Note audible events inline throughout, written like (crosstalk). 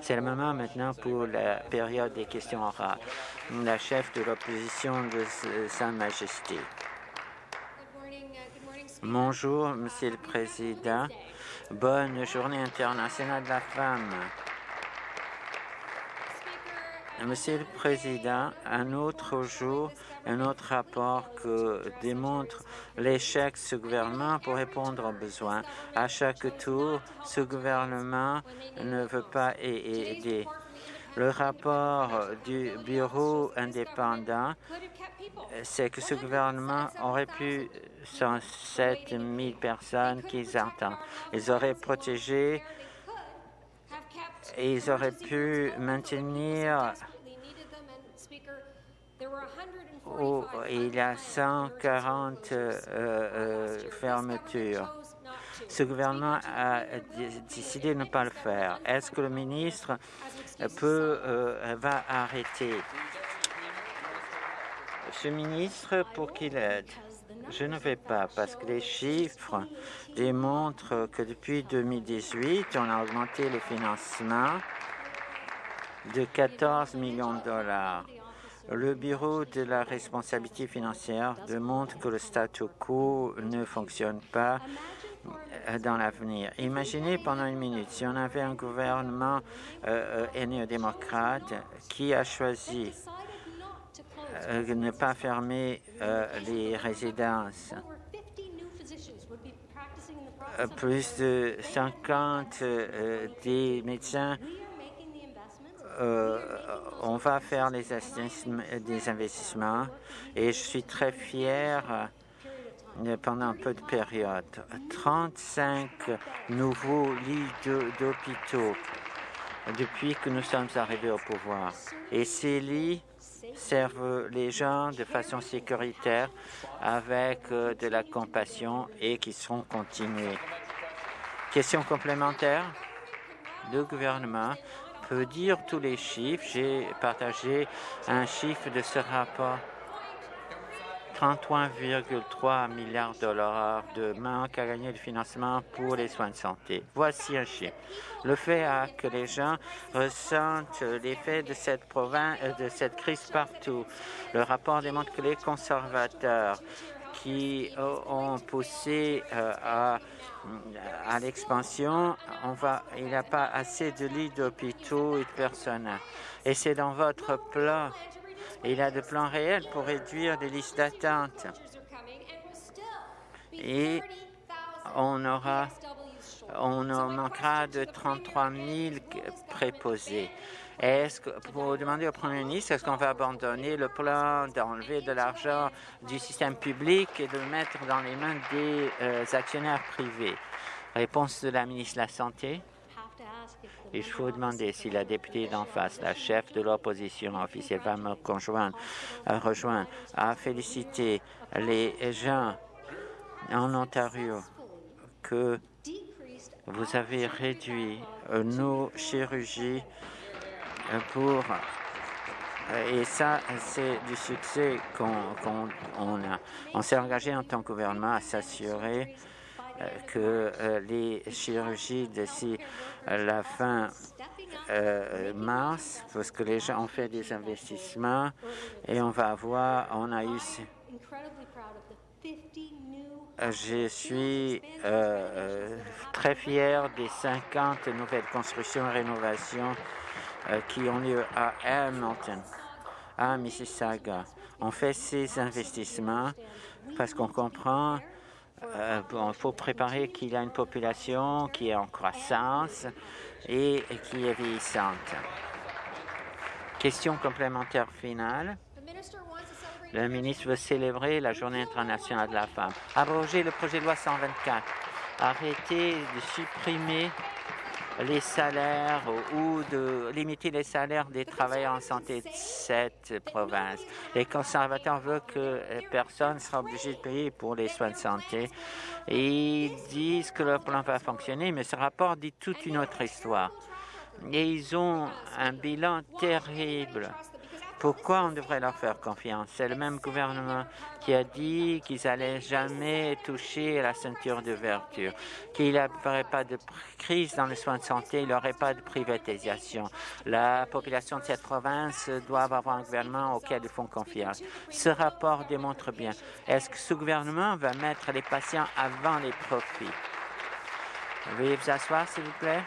C'est le moment maintenant pour la période des questions orales. La chef de l'opposition de Sa Majesté. Bonjour, Monsieur le Président. Bonne journée internationale de la femme. Monsieur le Président, un autre jour, un autre rapport que démontre l'échec de ce gouvernement pour répondre aux besoins. À chaque tour, ce gouvernement ne veut pas aider. Le rapport du Bureau indépendant, c'est que ce gouvernement aurait pu 107 000 personnes qu'ils entendent. Ils auraient protégé ils auraient pu maintenir où il y a 140 euh, euh, fermetures. Ce gouvernement a décidé de ne pas le faire. Est-ce que le ministre peut, euh, va arrêter? Ce ministre pour qu'il aide Je ne vais pas parce que les chiffres démontrent que depuis 2018, on a augmenté le financement de 14 millions de dollars. Le Bureau de la responsabilité financière démontre que le statu quo ne fonctionne pas dans l'avenir. Imaginez pendant une minute, si on avait un gouvernement euh, euh néo-démocrate qui a choisi euh, ne pas fermer euh, les résidences, plus de 50 des médecins euh, on va faire les des investissements et je suis très fier euh, pendant peu de période. 35 nouveaux lits d'hôpitaux depuis que nous sommes arrivés au pouvoir. Et ces lits servent les gens de façon sécuritaire avec euh, de la compassion et qui seront continués. Question complémentaire? Le gouvernement peut dire tous les chiffres. J'ai partagé un chiffre de ce rapport. 33,3 milliards de dollars de manque à gagner de financement pour les soins de santé. Voici un chiffre. Le fait que les gens ressentent l'effet de cette province, de cette crise partout. Le rapport démontre que les conservateurs qui ont poussé euh, à, à l'expansion, il n'y a pas assez de lits d'hôpitaux et de personnel. Et c'est dans votre plan. Il a des plans réels pour réduire les listes d'attente. Et on aura, on manquera de 33 000 préposés. Est-ce que, pour demander au Premier ministre, est-ce qu'on va abandonner le plan d'enlever de l'argent du système public et de le mettre dans les mains des euh, actionnaires privés? Réponse de la ministre de la Santé. Il faut demander si la députée d'en face, la chef de l'opposition officielle, va me conjoindre, rejoindre, à féliciter les gens en Ontario que vous avez réduit nos chirurgies pour et ça, c'est du succès qu'on a. On s'est engagé en tant que gouvernement à s'assurer que euh, les chirurgies d'ici la fin euh, mars, parce que les gens ont fait des investissements et on va voir, on a eu... Je suis très fier des 50 nouvelles constructions et rénovations euh, qui ont lieu à Hamilton, à Mississauga. On fait ces investissements parce qu'on comprend euh, faut préparer qu'il a une population qui est en croissance et qui est vieillissante. Question complémentaire finale. Le ministre veut célébrer la Journée internationale de la femme. Abroger le projet de loi 124. Arrêter de supprimer les salaires ou de limiter les salaires des travailleurs en santé de cette province. Les conservateurs veulent que personne ne sera obligé de payer pour les soins de santé. ils disent que le plan va fonctionner, mais ce rapport dit toute une autre histoire. Et ils ont un bilan terrible Pourquoi on devrait leur faire confiance? C'est le même gouvernement qui a dit qu'ils n'allaient jamais toucher la ceinture de vertu, qu'il n'y aurait pas de crise dans les soins de santé, il n'y aurait pas de privatisation. La population de cette province doit avoir un gouvernement auquel ils font confiance. Ce rapport démontre bien. Est-ce que ce gouvernement va mettre les patients avant les profits? Veuillez vous asseoir, s'il vous plaît.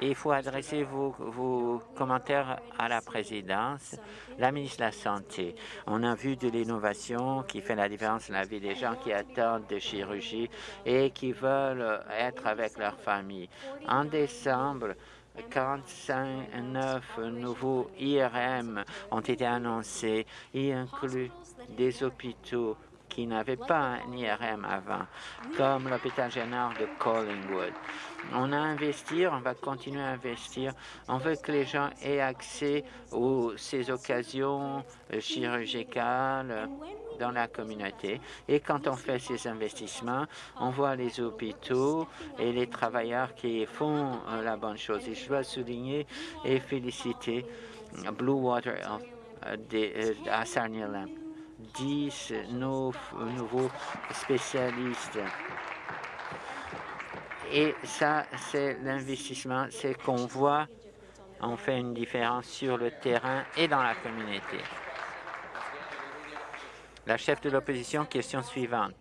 Il faut adresser vos, commentaires à la présidence, la ministre de la Santé. On a vu de l'innovation qui fait la différence dans la vie des gens qui attendent de chirurgie et qui veulent être avec leur famille. En décembre, 45 nouveaux IRM ont été annoncés, y inclut des hôpitaux qui n'avaient pas un IRM avant, comme l'hôpital général de Collingwood. On a investi, on va continuer à investir. On veut que les gens aient accès aux ces occasions euh, chirurgicales dans la communauté. Et quand on fait ces investissements, on voit les hôpitaux et les travailleurs qui font euh, la bonne chose. Et je dois souligner et féliciter Blue Water euh, à Sarnia 10 nouveaux spécialistes. Et ça, c'est l'investissement, c'est qu'on voit, on fait une différence sur le terrain et dans la communauté. La chef de l'opposition, question suivante.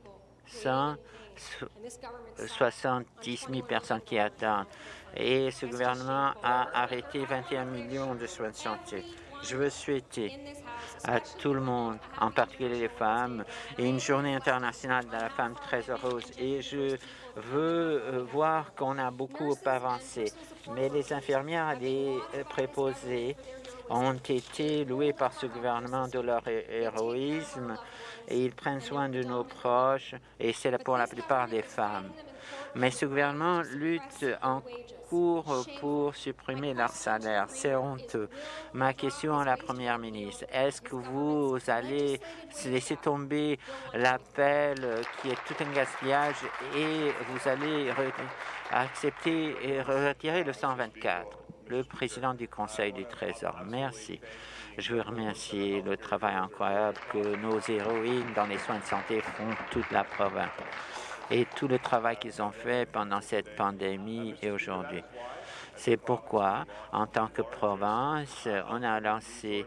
170 000 personnes qui attendent. Et ce gouvernement a arrêté 21 millions de soins de santé. Je veux souhaiter à tout le monde, en particulier les femmes, une journée internationale de la femme très heureuse. Et je veux euh, voir qu'on a beaucoup avancé. Mais les infirmières et les préposés ont été loués par ce gouvernement de leur héroïsme et ils prennent soin de nos proches et c'est pour la plupart des femmes. Mais ce gouvernement lutte en cours pour supprimer leur salaire. C'est honteux. Ma question à la Première ministre, est-ce que vous allez laisser tomber l'appel qui est tout un gaspillage et vous allez accepter et retirer le 124 Le président du Conseil du Trésor, merci. Je veux remercier le travail incroyable que nos héroïnes dans les soins de santé font toute la province et tout le travail qu'ils ont fait pendant cette pandémie et aujourd'hui. C'est pourquoi, en tant que province, on a lancé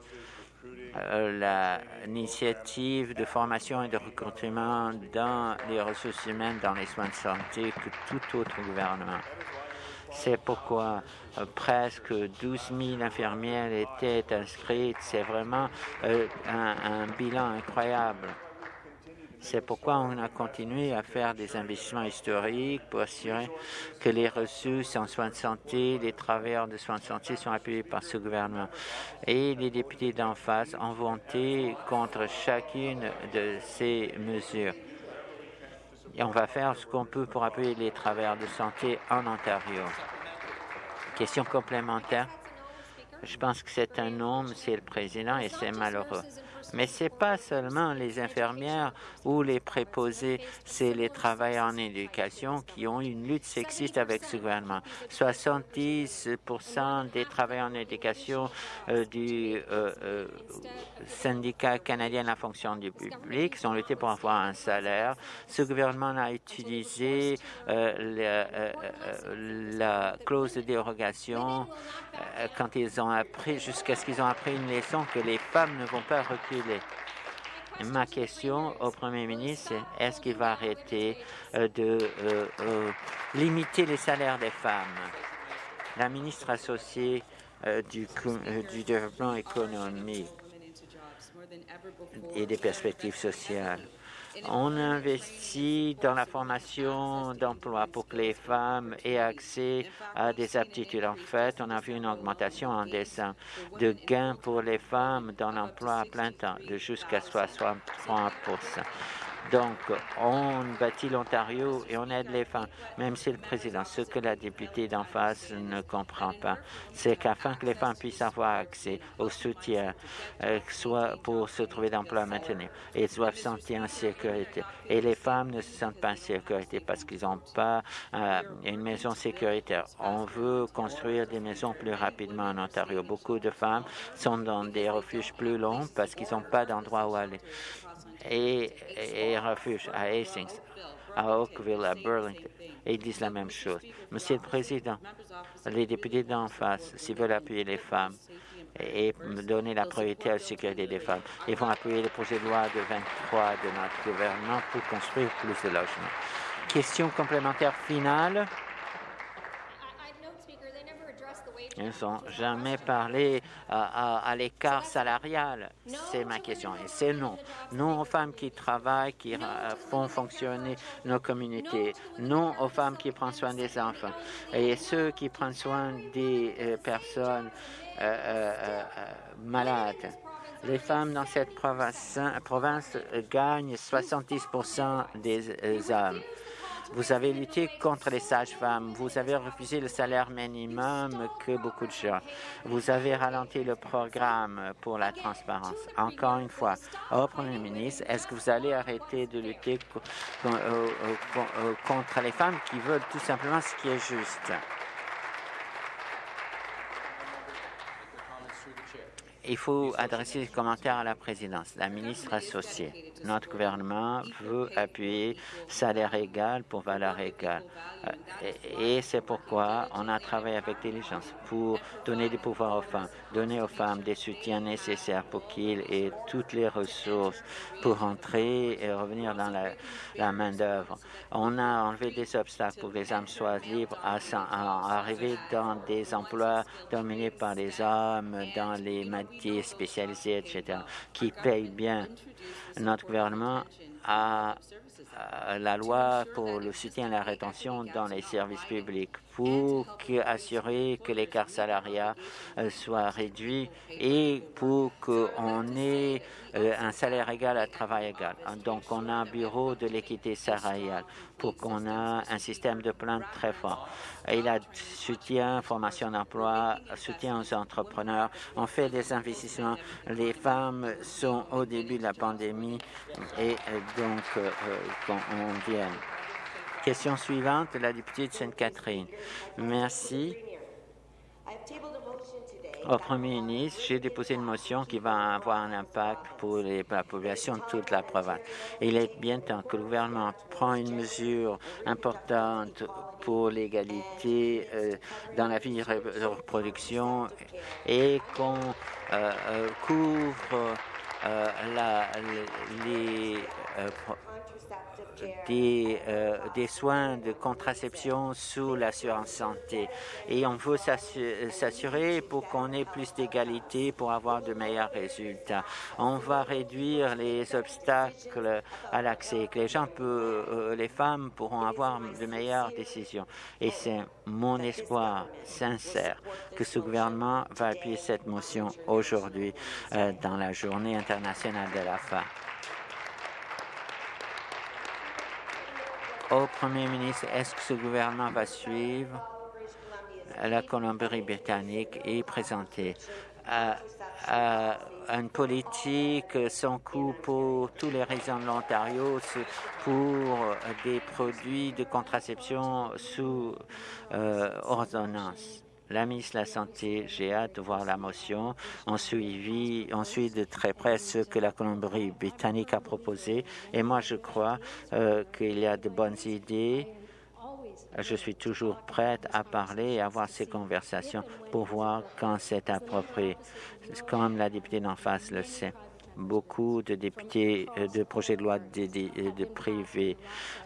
euh, l'initiative de formation et de recrutement dans les ressources humaines dans les soins de santé que tout autre gouvernement. C'est pourquoi euh, presque 12 000 infirmières étaient inscrites. C'est vraiment euh, un bilan incroyable. C'est pourquoi on a continué à faire des investissements historiques pour assurer que les ressources en soins de santé, les travailleurs de soins de santé sont appuyés par ce gouvernement. Et les députés d'en face ont voté contre chacune de ces mesures. Et on va faire ce qu'on peut pour appuyer les travailleurs de santé en Ontario. Question complémentaire. Je pense que c'est un homme, c'est le président, et c'est malheureux. Mais ce n'est pas seulement les infirmières ou les préposés, c'est les travailleurs en éducation qui ont une lutte sexiste avec ce gouvernement. 70% des travailleurs en éducation euh, du euh, euh, syndicat canadien de la fonction du public sont luttés pour avoir un salaire. Ce gouvernement a utilisé la, la clause de dérogation quand ils ont appris, jusqu'à ce qu'ils ont appris une leçon que les femmes ne vont pas reculer Ma question au Premier ministre, est-ce qu'il va arrêter euh, de euh, euh, limiter les salaires des femmes? La ministre associée du, du développement économique et des perspectives sociales on investit dans la formation d'emploi pour que les femmes aient accès à des aptitudes. En fait, on a vu une augmentation en décembre de gains pour les femmes dans l'emploi à plein temps de jusqu'à 63 Donc, on bâtit l'Ontario et on aide les femmes, même si le président, ce que la députée d'en face ne comprend pas, c'est qu'afin que les femmes puissent avoir accès au soutien, euh, soit pour se trouver d'emploi maintenant, elles doivent sentir en sécurité. Et les femmes ne se sentent pas en sécurité parce qu'ils n'ont pas euh, une maison sécuritaire. On veut construire des maisons plus rapidement en Ontario. Beaucoup de femmes sont dans des refuges plus longs parce qu'ils n'ont pas d'endroit où aller et, et refuge à Hastings, à Oakville, à Burlington. Et ils disent la même chose. Monsieur le Président, les députés d'en face, s'ils veulent appuyer les femmes et donner la priorité à la sécurité des femmes, ils vont appuyer le projet de loi de 23 de notre gouvernement pour construire plus de logements. Question complémentaire finale. Ils n'ont jamais parlé à, l'écart salarial. C'est ma question. Et c'est non. Non aux femmes qui travaillent, qui euh, font fonctionner nos communautés. Non aux femmes qui prennent soin des enfants. Et ceux qui prennent soin des euh, personnes euh, malades. Les femmes dans cette province, province gagnent 70% des hommes. Vous avez lutté contre les sages-femmes. Vous avez refusé le salaire minimum que beaucoup de gens. Vous avez ralenti le programme pour la transparence. Encore une fois, au Premier ministre, est-ce que vous allez arrêter de lutter euh, euh, euh, contre les femmes qui veulent tout simplement ce qui est juste? Il faut adresser des commentaires à la présidence. La ministre associée, notre gouvernement veut appuyer salaire égal pour valeur égale. Euh, et c'est pourquoi on a travaillé avec diligence pour donner du pouvoir aux femmes, donner aux femmes des soutiens nécessaires pour qu'ils aient toutes les ressources pour entrer et revenir dans la, main-d'œuvre. On a enlevé des obstacles pour que les femmes soient libres à, à arriver dans des emplois dominés par les hommes, dans les spécialisés, etc., qui payent bien. Notre gouvernement a la loi pour le soutien à la rétention dans les services publics pour assurer que l'écart salarial euh, soit réduit et pour qu'on ait euh, un salaire égal à travail égal. Donc, on a un bureau de l'équité salariale pour qu'on ait un système de plainte très fort. Il a soutien, formation d'emploi, soutien aux entrepreneurs. On fait des investissements. Les femmes sont au début de la pandémie et euh, donc, quand on vient Question suivante, la députée de Sainte-Catherine. Merci. Au Premier ministre, j'ai déposé une motion qui va avoir un impact pour la population de toute la province. Il est bien temps que le gouvernement prenne une mesure importante pour l'égalité euh, dans la vie de reproduction et qu'on euh, euh, couvre la, les des, euh, des soins de contraception sous l'assurance santé. Et on veut s'assurer pour qu'on ait plus d'égalité pour avoir de meilleurs résultats. On va réduire les obstacles à l'accès, que les gens, peut, euh, les femmes pourront avoir de meilleures décisions. Et c'est mon espoir sincère que ce gouvernement va appuyer cette motion aujourd'hui euh, dans la journée internationale de la femme. Au Premier ministre, est-ce que ce gouvernement va suivre la Colombie-Britannique et présenter une politique sans coût pour tous les résidents de l'Ontario pour des produits de contraception sous euh, ordonnance? La ministre de la Santé, j'ai hâte de voir la motion. On, suivi, on suit de très près ce que la Colombie-Britannique a proposé. Et moi, je crois euh, qu'il y a de bonnes idées. Je suis toujours prête à parler et à avoir ces conversations pour voir quand c'est approprié, comme la députée d'en face le sait beaucoup de députés euh, de projets de loi de, de, privé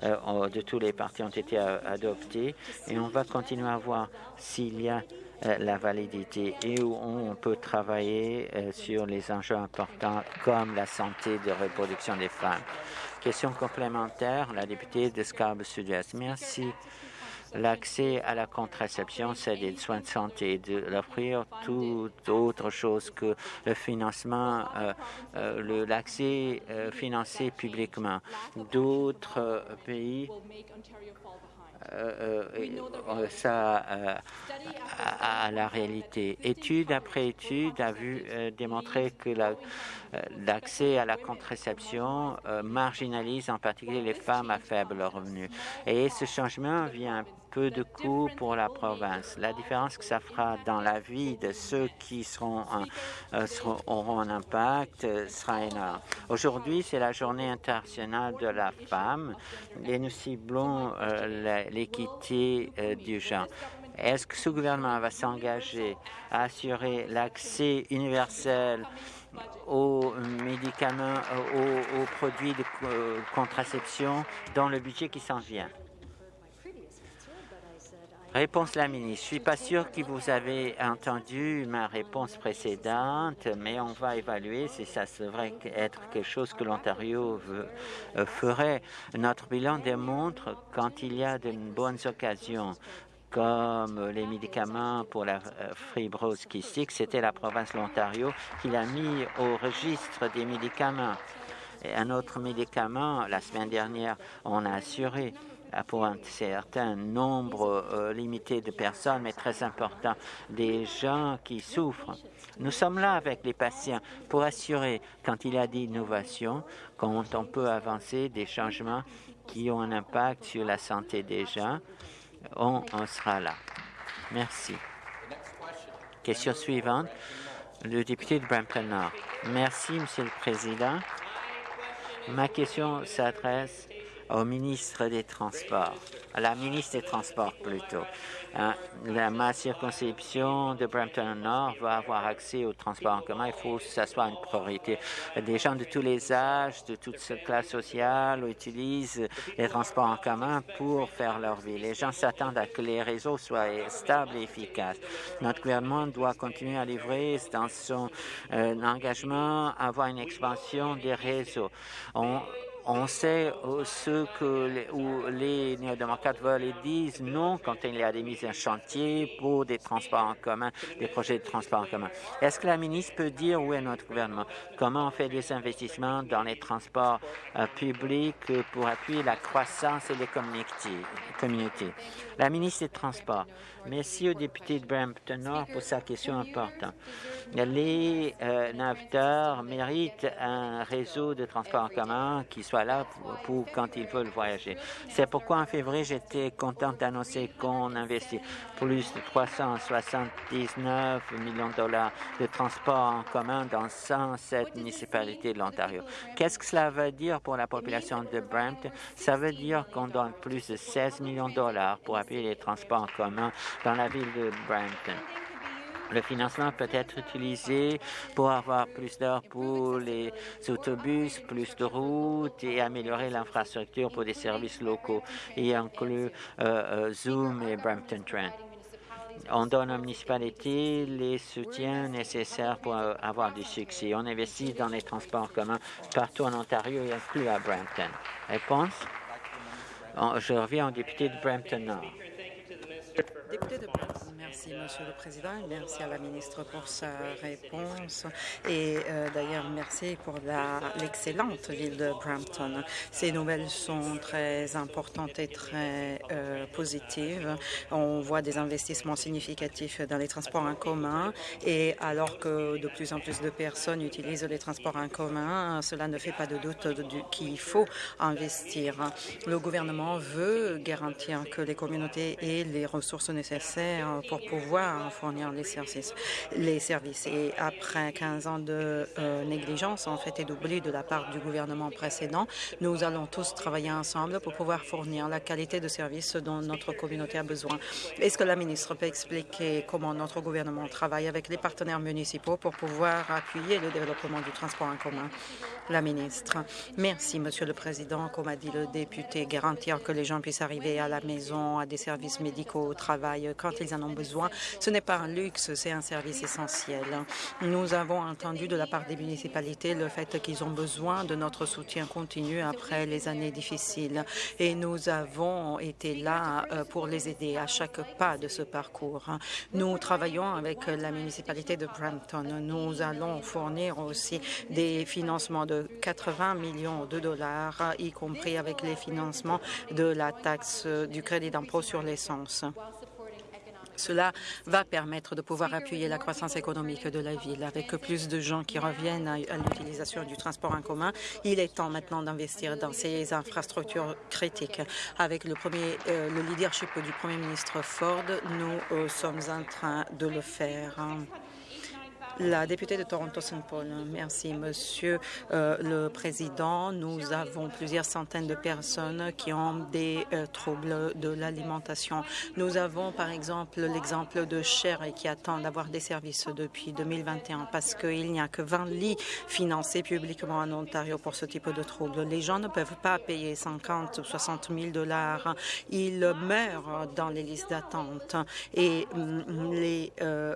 euh, de tous les partis ont été adoptés et on va continuer à voir s'il y a euh, la validité et où on peut travailler sur les enjeux importants comme la santé de reproduction des femmes. Question complémentaire, la députée de Scarborough Sud-Est. Merci. L'accès à la contraception, c'est des soins de santé, de l'offrir tout autre chose que le financement, euh, euh, l'accès euh, financé publiquement. D'autres pays ça à, la réalité. Étude après étude a vu démontrer que l'accès à la contraception marginalise en particulier les femmes à faible revenu. Et ce changement vient peu de coûts pour la province. La différence que ça fera dans la vie de ceux qui seront, euh, auront un impact euh, sera énorme. Aujourd'hui, c'est la journée internationale de la femme et nous ciblons euh, l'équité du genre. Est-ce que ce gouvernement va s'engager à assurer l'accès universel aux médicaments, aux, aux produits de contraception dans le budget qui s'en vient? Réponse la ministre. Je suis pas sûr que vous avez entendu ma réponse précédente, mais on va évaluer si ça devrait être quelque chose que l'Ontario euh, ferait. Notre bilan démontre quand il y a de bonnes occasions comme les médicaments pour la euh, fibrose kystique, c'était la province de l'Ontario qui l'a mis au registre des médicaments. Un autre médicament, la semaine dernière, on a assuré pour un certain nombre euh, limité de personnes, mais très important, des gens qui souffrent. Nous sommes là avec les patients pour assurer, quand il y a des innovations, quand on peut avancer des changements qui ont un impact sur la santé des gens, on, on sera là. Merci. Question suivante, le député de Brampton Nord. Merci, Monsieur le Président. Ma question s'adresse au ministre des Transports, la ministre des Transports plutôt. Hein, la, ma circonscription de Brampton Nord va avoir accès au transport en commun. Il faut que ce soit une priorité. Des gens de tous les âges, de toutes classes sociales utilisent les transports en commun pour faire leur vie. Les gens s'attendent à que les réseaux soient stables et efficaces. Notre gouvernement doit continuer à livrer dans son euh, engagement avoir une expansion des réseaux. On sait ce que les, néo-démocrates veulent et disent non quand il y a des mises en chantier pour des transports en commun, des projets de transport en commun. Est-ce que la ministre peut dire où est notre gouvernement? Comment on fait des investissements dans les transports euh, publics pour appuyer la croissance et les communautés? La ministre des Transports, merci au député de Brampton Nord pour sa question importante. Les euh, méritent un réseau de transport en commun qui soit là pour, quand ils veulent voyager. C'est pourquoi en février, j'étais contente d'annoncer qu'on investit plus de 379 millions de dollars de transport en commun dans 107 municipalités de l'Ontario. Qu'est-ce que cela veut dire pour la population de Brampton? Ça veut dire qu'on donne plus de 16 millions de dollars pour appuyer les transports en commun dans la ville de Brampton. Le financement peut être utilisé pour avoir plus d'heures pour les autobus, plus de routes et améliorer l'infrastructure pour des services locaux et inclut euh, euh, Zoom et Brampton Trent. On donne aux municipalités les soutiens nécessaires pour avoir du succès. On investit dans les transports communs partout en Ontario et inclus à Brampton. Réponse? Je reviens au député de Brampton Nord. Député de Merci, Monsieur le Président, merci à la ministre pour sa réponse. Et euh, d'ailleurs, merci pour l'excellente ville de Brampton. Ces nouvelles sont très importantes et très euh, positives. On voit des investissements significatifs dans les transports en commun et alors que de plus en plus de personnes utilisent les transports en commun, cela ne fait pas de doute qu'il faut investir. Le gouvernement veut garantir que les communautés aient les ressources nécessaires pour pouvoir fournir les services. Les services. Et après 15 ans de euh, négligence, en fait, et d'oubli de la part du gouvernement précédent, nous allons tous travailler ensemble pour pouvoir fournir la qualité de service dont notre communauté a besoin. Est-ce que la ministre peut expliquer comment notre gouvernement travaille avec les partenaires municipaux pour pouvoir appuyer le développement du transport en commun? La ministre. Merci, Monsieur le Président. Comme a dit le député, garantir que les gens puissent arriver à la maison, à des services médicaux, au travail, quand ils en ont besoin Ce n'est pas un luxe, c'est un service essentiel. Nous avons entendu de la part des municipalités le fait qu'ils ont besoin de notre soutien continu après les années difficiles et nous avons été là euh, pour les aider à chaque pas de ce parcours. Nous travaillons avec la municipalité de Brampton. Nous allons fournir aussi des financements de 80 millions de dollars, y compris avec les financements de la taxe du crédit d'impôt sur l'essence. Cela va permettre de pouvoir appuyer la croissance économique de la ville. Avec plus de gens qui reviennent à, l'utilisation du transport en commun, il est temps maintenant d'investir dans ces infrastructures critiques. Avec le, premier, euh, le leadership du Premier ministre Ford, nous euh, sommes en train de le faire. La députée de Toronto-Saint Paul. Merci, Monsieur euh, le Président. Nous avons plusieurs centaines de personnes qui ont des euh, troubles de l'alimentation. Nous avons, par exemple, l'exemple de Cher qui attend d'avoir des services depuis 2021 parce qu'il n'y a que 20 lits financés publiquement en Ontario pour ce type de troubles. Les gens ne peuvent pas payer 50 ou 60 000 dollars. Ils meurent dans les listes d'attente et mm, les euh,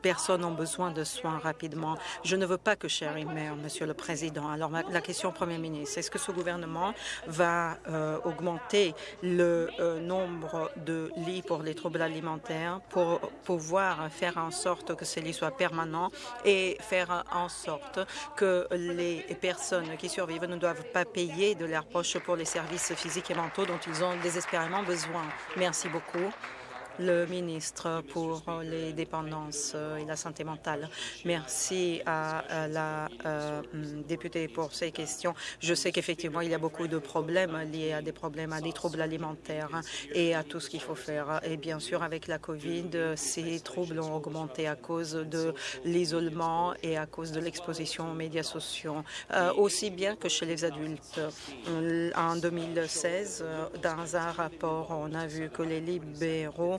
personnes ont besoin de soins rapidement. Je ne veux pas que Sherry meure, Monsieur le Président. Alors, la question au Premier ministre, est-ce que ce gouvernement va euh, augmenter le euh, nombre de lits pour les troubles alimentaires pour pouvoir faire en sorte que ces lits soient permanents et faire en sorte que les personnes qui survivent ne doivent pas payer de leur poche pour les services physiques et mentaux dont ils ont désespérément besoin? Merci beaucoup le ministre pour les dépendances et la santé mentale. Merci à la euh, députée pour ces questions. Je sais qu'effectivement, il y a beaucoup de problèmes liés à des problèmes, à des troubles alimentaires et à tout ce qu'il faut faire. Et bien sûr, avec la COVID, ces troubles ont augmenté à cause de l'isolement et à cause de l'exposition aux médias sociaux, euh, aussi bien que chez les adultes. En 2016, dans un rapport, on a vu que les libéraux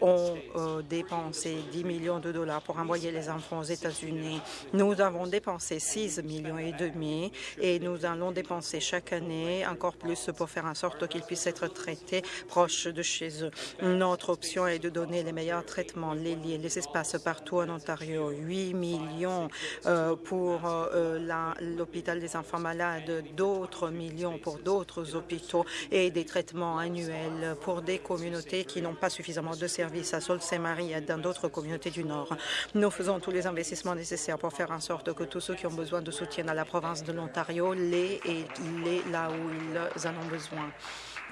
ont euh, dépensé 10 millions de dollars pour envoyer les enfants aux États-Unis. Nous avons dépensé 6 millions et demi et nous allons dépenser chaque année encore plus pour faire en sorte qu'ils puissent être traités proches de chez eux. Notre option est de donner les meilleurs traitements, les liens, les espaces partout en Ontario. 8 millions euh, pour euh, l'hôpital des enfants malades, d'autres millions pour d'autres hôpitaux et des traitements annuels pour des communautés qui n'ont pas suffisamment de services à Sault-Saint-Marie et dans d'autres communautés du Nord. Nous faisons tous les investissements nécessaires pour faire en sorte que tous ceux qui ont besoin de soutien dans la province de l'Ontario l'aient et l'aient là où ils en ont besoin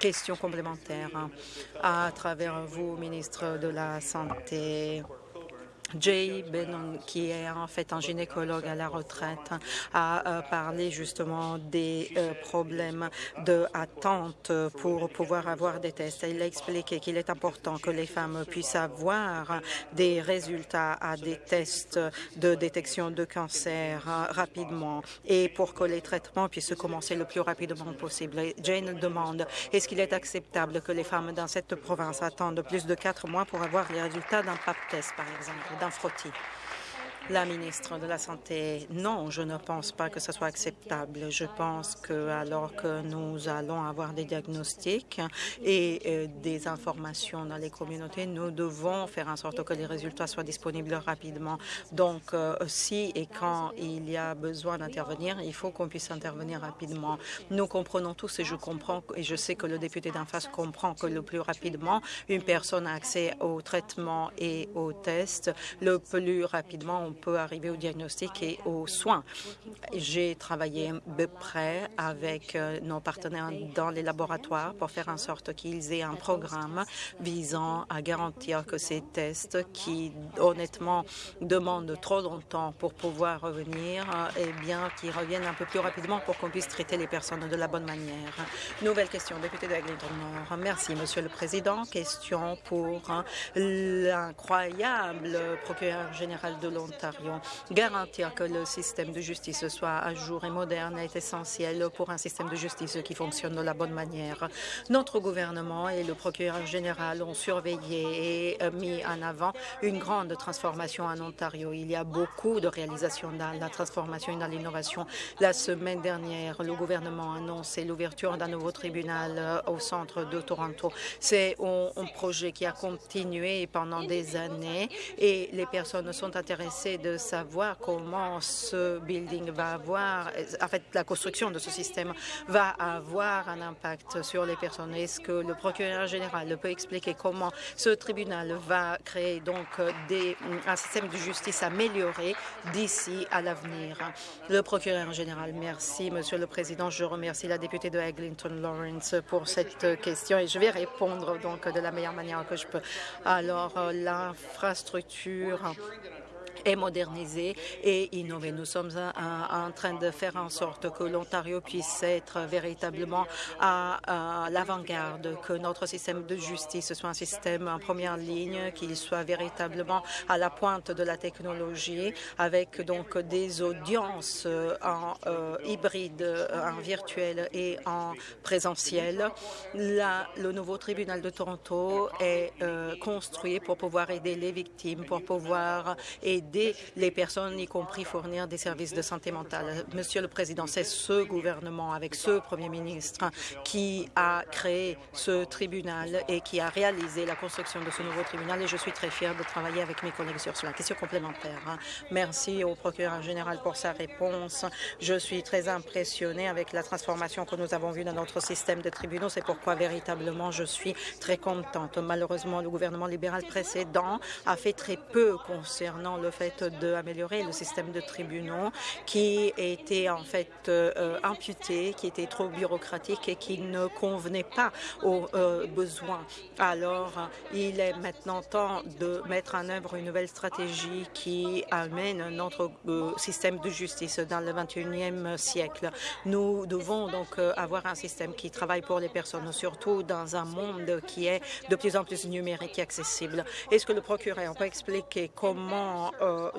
question complémentaire à travers vous, ministre de la Santé. Jay Benon, qui est en fait un gynécologue à la retraite, a euh, parlé justement des euh, problèmes d'attente pour pouvoir avoir des tests. Il a expliqué qu'il est important que les femmes puissent avoir des résultats à des tests de détection de cancer euh, rapidement et pour que les traitements puissent commencer le plus rapidement possible. Jane demande, est-ce qu'il est acceptable que les femmes dans cette province attendent plus de quatre mois pour avoir les résultats d'un PAP test, par exemple? D'un frottis. La ministre de la Santé, non, je ne pense pas que ce soit acceptable. Je pense que alors que nous allons avoir des diagnostics et euh, des informations dans les communautés, nous devons faire en sorte que les résultats soient disponibles rapidement. Donc, euh, si et quand il y a besoin d'intervenir, il faut qu'on puisse intervenir rapidement. Nous comprenons tous et je comprends et je sais que le député d'en face comprend que le plus rapidement une personne a accès au traitement et aux tests, le plus rapidement on peut arriver au diagnostic et aux soins. J'ai travaillé de près avec euh, nos partenaires dans les laboratoires pour faire en sorte qu'ils aient un programme visant à garantir que ces tests qui, honnêtement, demandent trop longtemps pour pouvoir revenir, eh bien, qu'ils reviennent un peu plus rapidement pour qu'on puisse traiter les personnes de la bonne manière. Nouvelle question, député de Nord. Merci, Monsieur le Président. Question pour l'incroyable procureur général de l'Ontario Garantir que le système de justice soit à jour et moderne est essentiel pour un système de justice qui fonctionne de la bonne manière. Notre gouvernement et le procureur général ont surveillé et mis en avant une grande transformation en Ontario. Il y a beaucoup de réalisations dans la transformation et dans l'innovation. La semaine dernière, le gouvernement a annoncé l'ouverture d'un nouveau tribunal euh, au centre de Toronto. C'est un projet qui a continué pendant des années et les personnes sont intéressées de savoir comment ce building va avoir, en fait, la construction de ce système va avoir un impact sur les personnes. Est-ce que le procureur général peut expliquer comment ce tribunal va créer donc des, un système de justice amélioré d'ici à l'avenir? Le procureur général, merci, Monsieur le Président. Je remercie la députée de Eglinton Lawrence pour cette question et je vais répondre donc de la meilleure manière que je peux. Alors, l'infrastructure est moderniser et innover. Nous sommes en train de faire en sorte que l'Ontario puisse être véritablement à, l'avant-garde, que notre système de justice soit un système en première ligne, qu'il soit véritablement à la pointe de la technologie, avec donc des audiences en euh, hybride, en virtuel et en présentiel. le nouveau tribunal de Toronto est euh, construit pour pouvoir aider les victimes, pour pouvoir aider les personnes, y compris fournir des services de santé mentale. Monsieur le Président, c'est ce gouvernement, avec ce Premier ministre, qui a créé ce tribunal et qui a réalisé la construction de ce nouveau tribunal et je suis très fière de travailler avec mes collègues sur cela. Question complémentaire. Hein. Merci au procureur général pour sa réponse. Je suis très impressionnée avec la transformation que nous avons vue dans notre système de tribunaux. C'est pourquoi véritablement je suis très contente. Malheureusement, le gouvernement libéral précédent a fait très peu concernant le fait d'améliorer le système de tribunaux qui était en fait euh, imputé, qui était trop bureaucratique et qui ne convenait pas aux euh, besoins. Alors, il est maintenant temps de mettre en œuvre une nouvelle stratégie qui amène notre euh, système de justice dans le 21e siècle. Nous devons donc avoir un système qui travaille pour les personnes, surtout dans un monde qui est de plus en plus numérique et accessible. Est-ce que le procureur peut expliquer comment euh,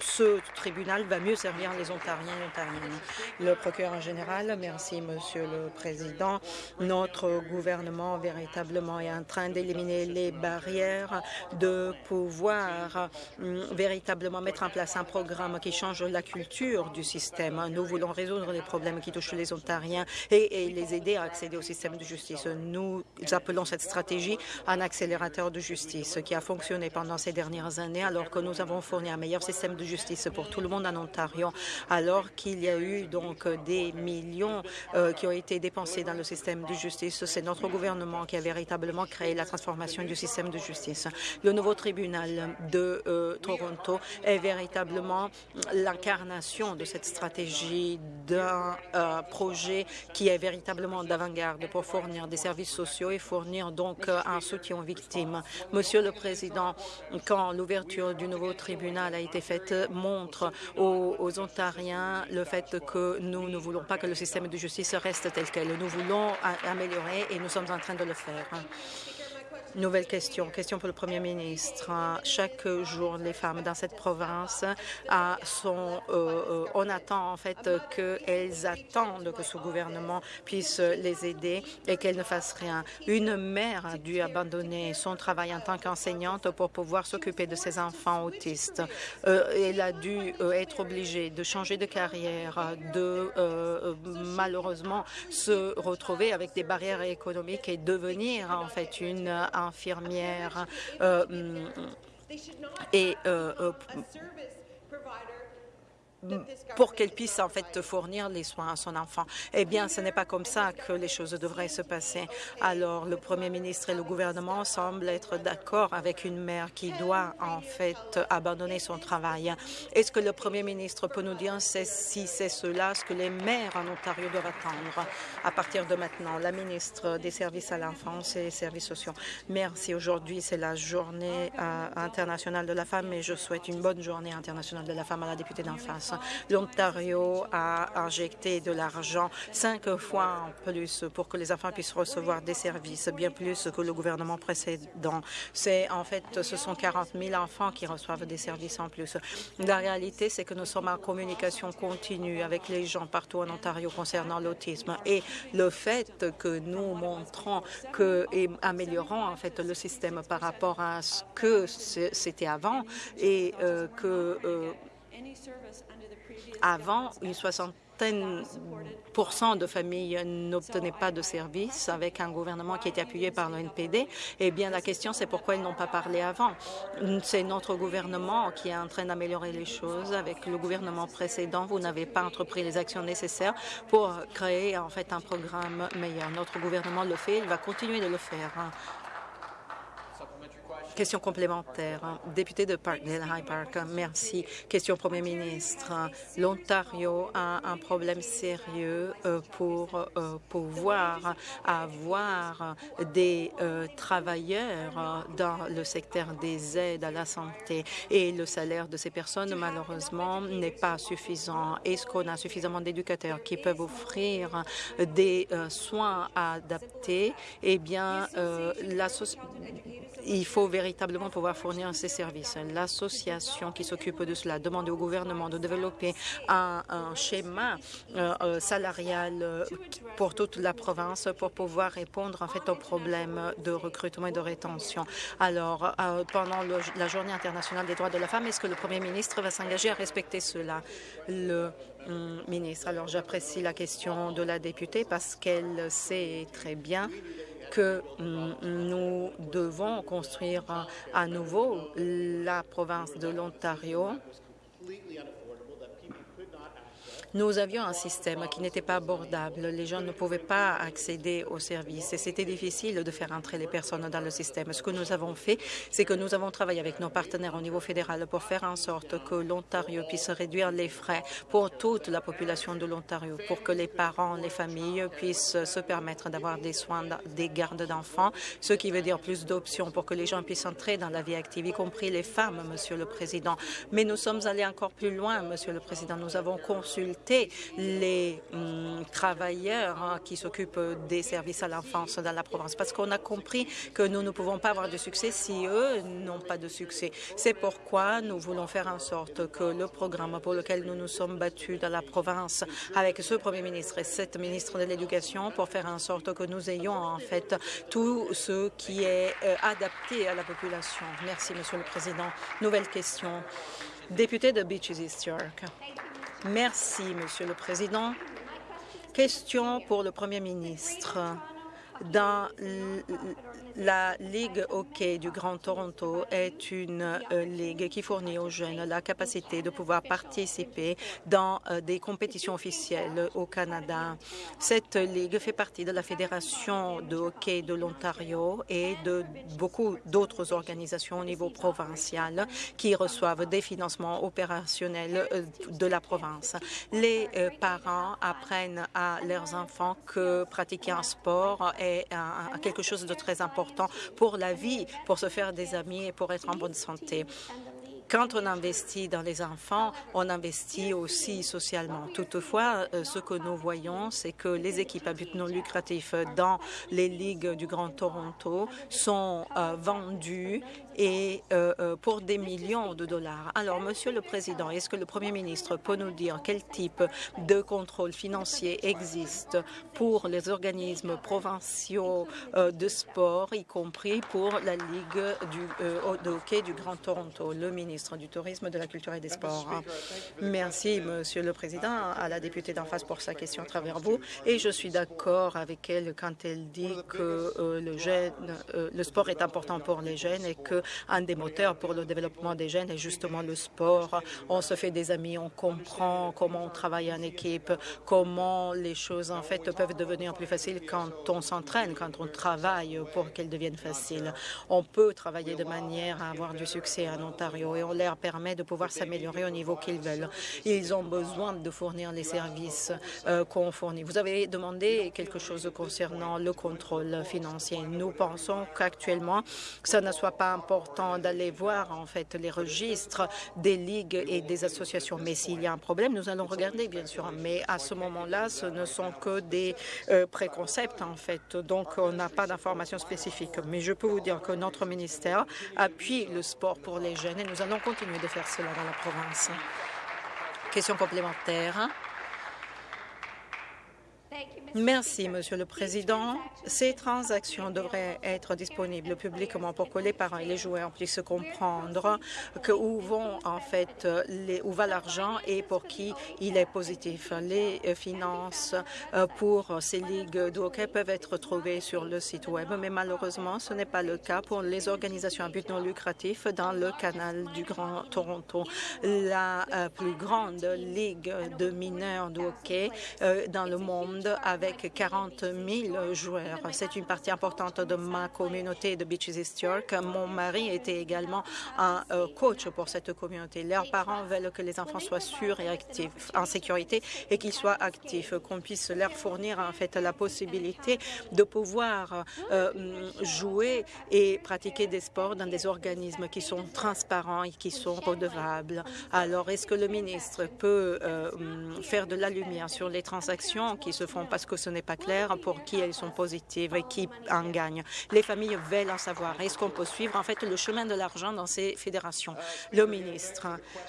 ce tribunal va mieux servir les Ontariens et Ontariennes. Le procureur général, merci, Monsieur le Président. Notre gouvernement véritablement est en train d'éliminer les barrières, de pouvoir hum, véritablement mettre en place un programme qui change la culture du système. Nous voulons résoudre les problèmes qui touchent les Ontariens et, et les aider à accéder au système de justice. Nous appelons cette stratégie un accélérateur de justice qui a fonctionné pendant ces dernières années alors que nous avons fournir un meilleur système de justice pour tout le monde en Ontario, alors qu'il y a eu donc des millions euh, qui ont été dépensés dans le système de justice. C'est notre gouvernement qui a véritablement créé la transformation du système de justice. Le nouveau tribunal de euh, Toronto est véritablement l'incarnation de cette stratégie d'un euh, projet qui est véritablement d'avant-garde pour fournir des services sociaux et fournir donc un soutien aux victimes. Monsieur le Président, quand l'ouverture du nouveau tribunal a été faite montre aux, Ontariens le fait que nous ne voulons pas que le système de justice reste tel quel. Nous voulons améliorer et nous sommes en train de le faire. Nouvelle question. Question pour le Premier ministre. Chaque jour, les femmes dans cette province sont... Euh, euh, on attend en fait qu'elles attendent que ce gouvernement puisse les aider et qu'elles ne fassent rien. Une mère a dû abandonner son travail en tant qu'enseignante pour pouvoir s'occuper de ses enfants autistes. Euh, elle a dû être obligée de changer de carrière, de malheureusement se retrouver avec des barrières économiques et devenir en fait une infirmières euh, et euh, euh, pour qu'elle puisse en fait fournir les soins à son enfant. Eh bien, ce n'est pas comme ça que les choses devraient se passer. Alors, le Premier ministre et le gouvernement semblent être d'accord avec une mère qui doit en fait abandonner son travail. Est-ce que le Premier ministre peut nous dire si c'est cela ce que les mères en Ontario doivent attendre à partir de maintenant? La ministre des Services à l'enfance et des services sociaux. Merci. Aujourd'hui, c'est la journée euh, internationale de la femme et je souhaite une bonne journée internationale de la femme à la députée d'en face. L'Ontario a injecté de l'argent cinq fois en plus pour que les enfants puissent recevoir des services, bien plus que le gouvernement précédent. C'est en fait, ce sont 40 000 enfants qui reçoivent des services en plus. La réalité, c'est que nous sommes en communication continue avec les gens partout en Ontario concernant l'autisme et le fait que nous montrons que et améliorons en fait le système par rapport à ce que c'était avant et euh, que euh, avant une soixantaine de familles n'obtenaient pas de services avec un gouvernement qui était appuyé par le NPD. Eh bien, la question, c'est pourquoi ils n'ont pas parlé avant. C'est notre gouvernement qui est en train d'améliorer les choses. Avec le gouvernement précédent, vous n'avez pas entrepris les actions nécessaires pour créer en fait un programme meilleur. Notre gouvernement le fait, il va continuer de le faire. Question complémentaire. Député de Parkdale High Park, merci. Question Premier ministre. L'Ontario a un problème sérieux euh, pour euh, pouvoir avoir des euh, travailleurs dans le secteur des aides à la santé et le salaire de ces personnes, malheureusement, n'est pas suffisant. Est-ce qu'on a suffisamment d'éducateurs qui peuvent offrir des soins adaptés? Eh bien, il faut véritablement pouvoir fournir ces services. L'association qui s'occupe de cela demande au gouvernement de développer un, schéma euh, euh, salarial euh, pour toute la province pour pouvoir répondre en fait aux problèmes de recrutement et de rétention. Alors, pendant la Journée internationale des droits de la femme, est-ce que le Premier ministre va s'engager à respecter cela? Le hum, ministre, alors j'apprécie la question de la députée parce qu'elle sait très bien que nous devons construire à nouveau la province de l'Ontario nous avions un système qui n'était pas abordable. Les gens ne pouvaient pas accéder aux services et c'était difficile de faire entrer les personnes dans le système. Ce que nous avons fait, c'est que nous avons travaillé avec nos partenaires au niveau fédéral pour faire en sorte que l'Ontario puisse réduire les frais pour toute la population de l'Ontario, pour que les parents, les familles puissent se permettre d'avoir des soins, des gardes d'enfants, ce qui veut dire plus d'options pour que les gens puissent entrer dans la vie active, y compris les femmes, Monsieur le Président. Mais nous sommes allés encore plus loin, Monsieur le Président. Nous avons consulté les hum, travailleurs hein, qui s'occupent des services à l'enfance dans la province, parce qu'on a compris que nous ne pouvons pas avoir de succès si eux n'ont pas de succès. C'est pourquoi nous voulons faire en sorte que le programme pour lequel nous nous sommes battus dans la province avec ce Premier ministre et cette ministre de l'Éducation pour faire en sorte que nous ayons en fait tout ce qui est euh, adapté à la population. Merci, Monsieur le Président. Nouvelle question. Député de Beaches East York. Merci, Monsieur le Président. Question pour le Premier ministre. Dans la Ligue hockey du Grand Toronto est une euh, ligue qui fournit aux jeunes la capacité de pouvoir participer dans euh, des compétitions officielles au Canada. Cette ligue fait partie de la Fédération de hockey de l'Ontario et de beaucoup d'autres organisations au niveau provincial qui reçoivent des financements opérationnels euh, de la province. Les parents apprennent à leurs enfants que pratiquer un sport est quelque chose de très important pour la vie, pour se faire des amis et pour être en bonne santé. Quand on investit dans les enfants, on investit aussi socialement. Toutefois, euh, ce que nous voyons, c'est que les équipes à but non lucratif dans les ligues du Grand Toronto sont euh, vendues et euh, euh, pour des millions de dollars. Alors, Monsieur le Président, est-ce que le Premier ministre peut nous dire quel type de contrôle financier existe pour les organismes provinciaux euh, de sport, y compris pour la Ligue de hockey du Grand Toronto? Le ministre du Tourisme, de la Culture et des Sports? Merci, Monsieur le Président, à la députée d'en face pour sa question à travers vous. Et je suis d'accord avec elle quand elle dit que le sport est important pour les jeunes et que un des moteurs pour le développement des jeunes est justement le sport. On se fait des amis, on comprend comment on travaille en équipe, comment les choses en fait peuvent devenir plus faciles quand on s'entraîne, quand on travaille pour qu'elles deviennent faciles. On peut travailler de manière à avoir du succès en Ontario et on leur permet de pouvoir s'améliorer au niveau qu'ils veulent. Ils ont besoin de fournir les services euh, qu'on fournit. Vous avez demandé quelque chose concernant le contrôle financier. Nous pensons qu'actuellement, ça ne soit pas important d'aller voir en fait les registres des ligues et des associations. Mais s'il y a un problème, nous allons regarder, bien sûr. Mais à ce moment-là, ce ne sont que des euh, préconcepts, en fait. Donc, on n'a pas d'informations spécifiques. Mais je peux vous dire que notre ministère appuie le sport pour les jeunes et nous allons continuer de faire cela dans la province. Question complémentaire. Merci, Monsieur le Président. Ces transactions devraient être disponibles publiquement pour que les parents et les joueurs puissent comprendre où vont en fait les, où va l'argent et pour qui il est positif. Les finances euh, pour ces ligues de hockey peuvent être trouvées sur le site web, mais malheureusement, ce n'est pas le cas pour les organisations à but non lucratif dans le canal du Grand Toronto. La euh, plus grande ligue de mineurs de hockey euh, dans le monde avec 40 000 joueurs. C'est une partie importante de ma communauté de Beaches East York. Mon mari était également un euh, coach pour cette communauté. Leurs parents veulent que les enfants soient sûrs et actifs, en sécurité, et qu'ils soient actifs, qu'on puisse leur fournir en fait la possibilité de pouvoir euh, jouer et pratiquer des sports dans des organismes qui sont transparents et qui sont redevables. Alors, est-ce que le ministre peut euh, faire de la lumière sur les transactions qui se font? Parce que ce n'est pas clair pour qui elles sont positives et qui en gagnent. Les familles veulent en savoir. Est-ce qu'on peut suivre en fait le chemin de l'argent dans ces fédérations? Le ministre,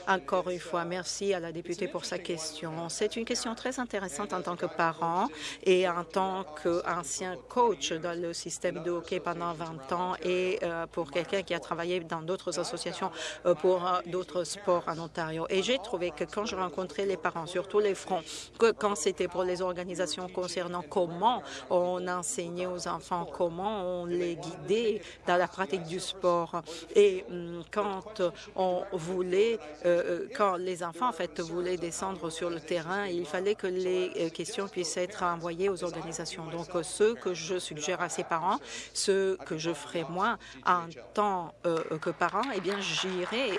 encore une fois, merci à la députée pour sa question. C'est une question très intéressante en tant que parent et en tant qu'ancien coach dans le système de hockey pendant 20 ans et euh, pour quelqu'un qui a travaillé dans d'autres associations euh, pour euh, d'autres sports en Ontario. Et j'ai trouvé que quand je rencontrais les parents sur tous les fronts, que quand c'était pour les organisations concernant comment on enseignait aux enfants, comment on les guidait dans la pratique du sport. Et hum, quand on voulait, euh, euh, quand les enfants en fait voulaient descendre sur le terrain, il fallait que les euh, questions puissent être envoyées aux organisations. Donc, ce que je suggère à ces parents, ce que je ferai moi en tant que parent, eh bien, j'irai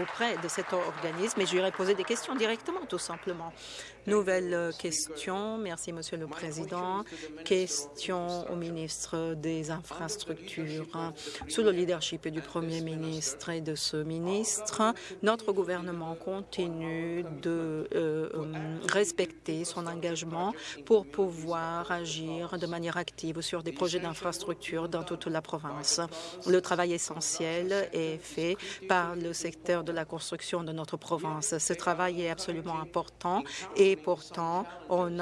auprès de cet organisme et j'irai poser des questions directement, tout simplement. Nouvelle question. Merci, Monsieur le Président. Question au ministre des Infrastructures. Sous le leadership du Premier ministre et de ce ministre, notre gouvernement continue de euh, respecter son engagement pour pouvoir agir de manière active sur des projets d'infrastructure dans toute la province. Le travail essentiel est fait par le secteur de la construction de notre province. Ce travail est absolument important et pourtant, on,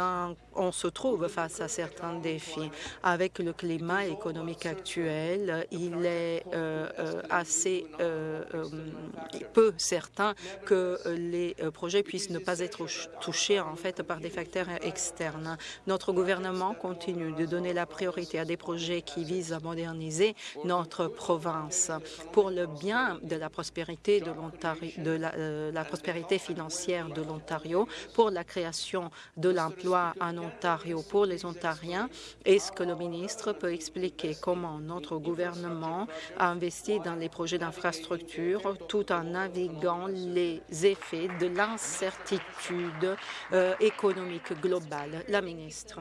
on se trouve face à certains défis. Avec le climat économique actuel, il est euh, euh, assez euh, peu certain que les projets puissent ne pas être touchés en fait par des facteurs externes. Notre gouvernement continue de donner la priorité à des projets qui visent à moderniser notre province pour le bien de la prospérité de l'Ontario, de la, prospérité financière de l'Ontario, pour la création de l'emploi en Ontario pour les Ontariens. Est-ce que le ministre peut expliquer comment notre gouvernement a investi dans les projets d'infrastructure tout en naviguant les effets de l'incertitude euh, économique globale? La ministre.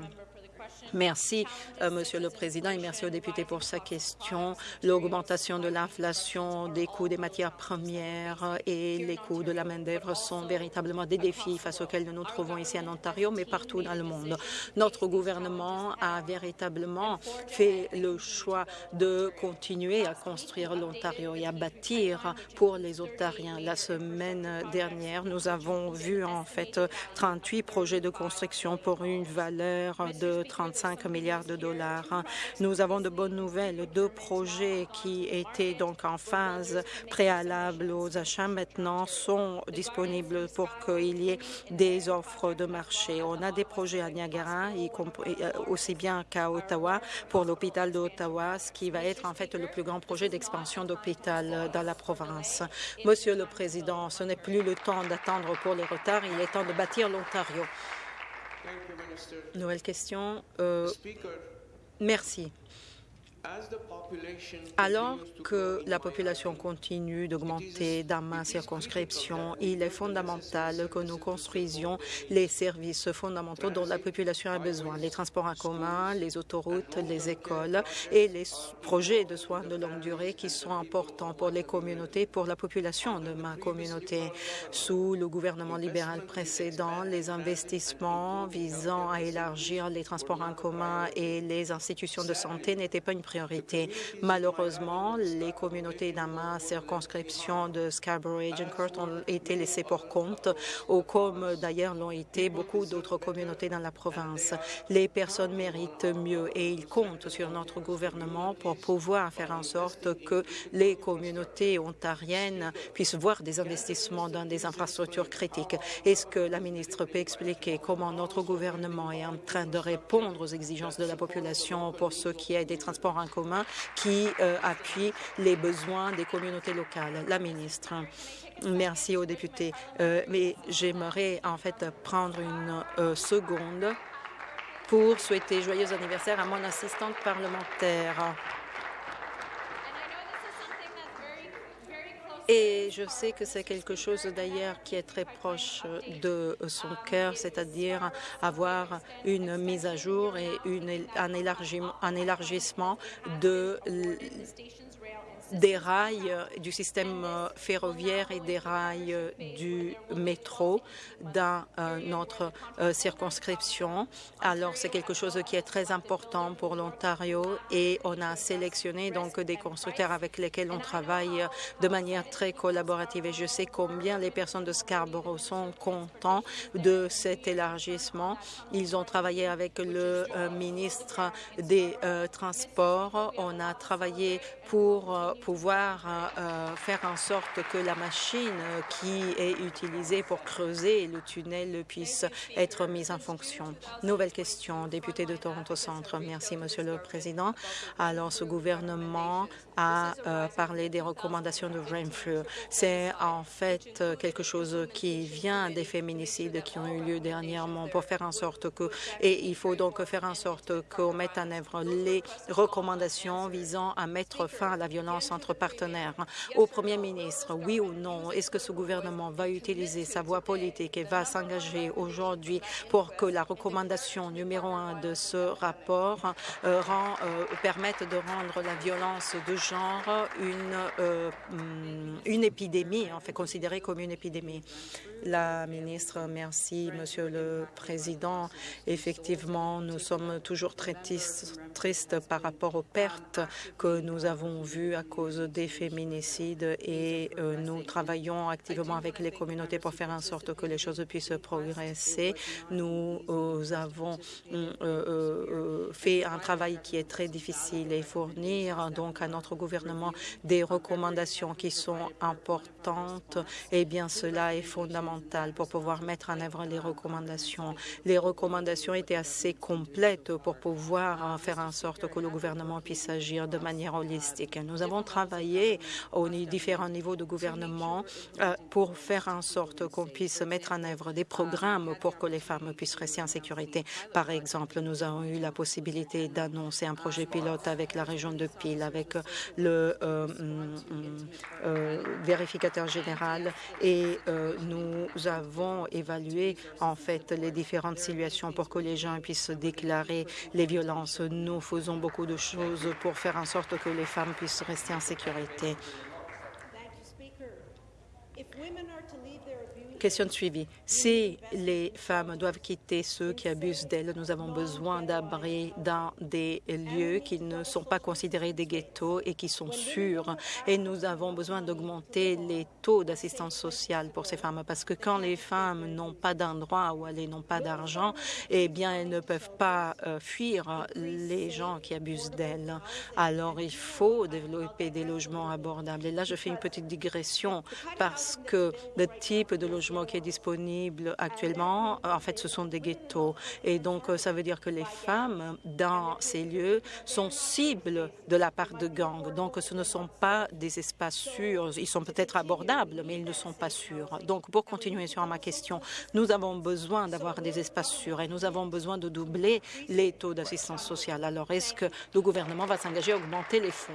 Merci, euh, Monsieur le Président, et merci aux députés pour sa question. L'augmentation de l'inflation, des coûts des matières premières et les coûts de la main-d'œuvre sont véritablement des défis face auxquels nous nous trouvons ici en Ontario, mais partout dans le monde. Notre gouvernement a véritablement fait le choix de continuer à construire l'Ontario et à bâtir pour les Ontariens. La semaine dernière, nous avons vu en fait 38 projets de construction pour une valeur de 35 milliards de dollars. Nous avons de bonnes nouvelles. Deux projets qui étaient donc en phase préalable aux achats maintenant sont disponibles pour qu'il y ait des offres de marché. On a des projets à Niagara, euh, aussi bien qu'à Ottawa, pour l'hôpital d'Ottawa, ce qui va être en fait le plus grand projet d'expansion d'hôpital dans la province. Monsieur le Président, ce n'est plus le temps d'attendre pour les retards, il est temps de bâtir l'Ontario. Nouvelle question. Euh, merci. Alors que la population continue d'augmenter dans ma circonscription, il est fondamental que nous construisions les services fondamentaux dont la population a besoin, les transports en commun, les autoroutes, les écoles et les projets de soins de longue durée qui sont importants pour les communautés, pour la population de ma communauté. Sous le gouvernement libéral précédent, les investissements visant à élargir les transports en commun et les institutions de santé n'étaient pas une Malheureusement, les communautés dans ma circonscription de Scarborough et Agincourt ont été laissées pour compte, comme d'ailleurs l'ont été beaucoup d'autres communautés dans la province. Les personnes méritent mieux et ils comptent sur notre gouvernement pour pouvoir faire en sorte que les communautés ontariennes puissent voir des investissements dans des infrastructures critiques. Est-ce que la ministre peut expliquer comment notre gouvernement est en train de répondre aux exigences de la population pour ce qui est des transports commun qui euh, appuie les besoins des communautés locales. La ministre. Merci aux députés. Euh, mais j'aimerais en fait prendre une euh, seconde pour souhaiter joyeux anniversaire à mon assistante parlementaire. Et je sais que c'est quelque chose d'ailleurs qui est très proche de son cœur, c'est-à-dire avoir une mise à jour et une, un, élargissement, un élargissement de des rails du système ferroviaire et des rails du métro dans euh, notre euh, circonscription. Alors, c'est quelque chose qui est très important pour l'Ontario et on a sélectionné donc des constructeurs avec lesquels on travaille de manière très collaborative. Et je sais combien les personnes de Scarborough sont contents de cet élargissement. Ils ont travaillé avec le euh, ministre des Transports. On a travaillé pour pouvoir euh, euh, faire en sorte que la machine qui est utilisée pour creuser le tunnel puisse être mise en fonction. Nouvelle question, député de Toronto Centre. Merci, Monsieur le Président. Alors, ce gouvernement a euh, parlé des recommandations de Renfrew. C'est en fait quelque chose qui vient des féminicides qui ont eu lieu dernièrement pour faire en sorte que, et il faut donc faire en sorte qu'on mette en œuvre les recommandations visant à mettre fin à la violence entre partenaires. Au Premier ministre, oui ou non, est-ce que ce gouvernement va utiliser sa voix politique et va s'engager aujourd'hui pour que la recommandation numéro un de ce rapport euh, euh, permette de rendre la violence de genre une, euh, une épidémie, en fait considérée comme une épidémie? La ministre, merci, Monsieur le Président. Effectivement, nous sommes toujours très tristes par rapport aux pertes que nous avons vues à cause des féminicides et euh, nous travaillons activement avec les communautés pour faire en sorte que les choses puissent progresser. Nous euh, avons euh, fait un travail qui est très difficile et fournir donc à notre gouvernement des recommandations qui sont importantes. Eh bien, cela est fondamental pour pouvoir mettre en œuvre les recommandations. Les recommandations étaient assez complètes pour pouvoir faire en sorte que le gouvernement puisse agir de manière holistique. Nous avons travaillé aux différents niveaux de gouvernement euh, pour faire en sorte qu'on puisse mettre en œuvre des programmes pour que les femmes puissent rester en sécurité. Par exemple, nous avons eu la possibilité d'annoncer un projet pilote avec la région de Peel, avec le euh, vérificateur général et nous avons évalué en fait les différentes situations pour que les gens puissent déclarer les violences. Nous faisons beaucoup de choses pour faire en sorte que les femmes puissent rester en sécurité. Question de suivi. Si les femmes doivent quitter ceux qui abusent d'elles, nous avons besoin d'abris dans des lieux qui ne sont pas considérés des ghettos et qui sont sûrs. Et nous avons besoin d'augmenter les taux d'assistance sociale pour ces femmes parce que quand les femmes n'ont pas d'endroit où aller, n'ont pas d'argent, eh bien, elles ne peuvent pas euh, fuir les gens qui abusent d'elles. Alors, il faut développer des logements abordables. Et là, je fais une petite digression parce que le type de logement qui est disponible actuellement, en fait, ce sont des ghettos. Et donc, ça veut dire que les femmes dans ces lieux sont cibles de la part de gangs. Donc, ce ne sont pas des espaces sûrs. Ils sont peut-être abordables, mais ils ne sont pas sûrs. Donc, pour continuer sur ma question, nous avons besoin d'avoir des espaces sûrs et nous avons besoin de doubler les taux d'assistance sociale. Alors, est-ce que le gouvernement va s'engager à augmenter les fonds?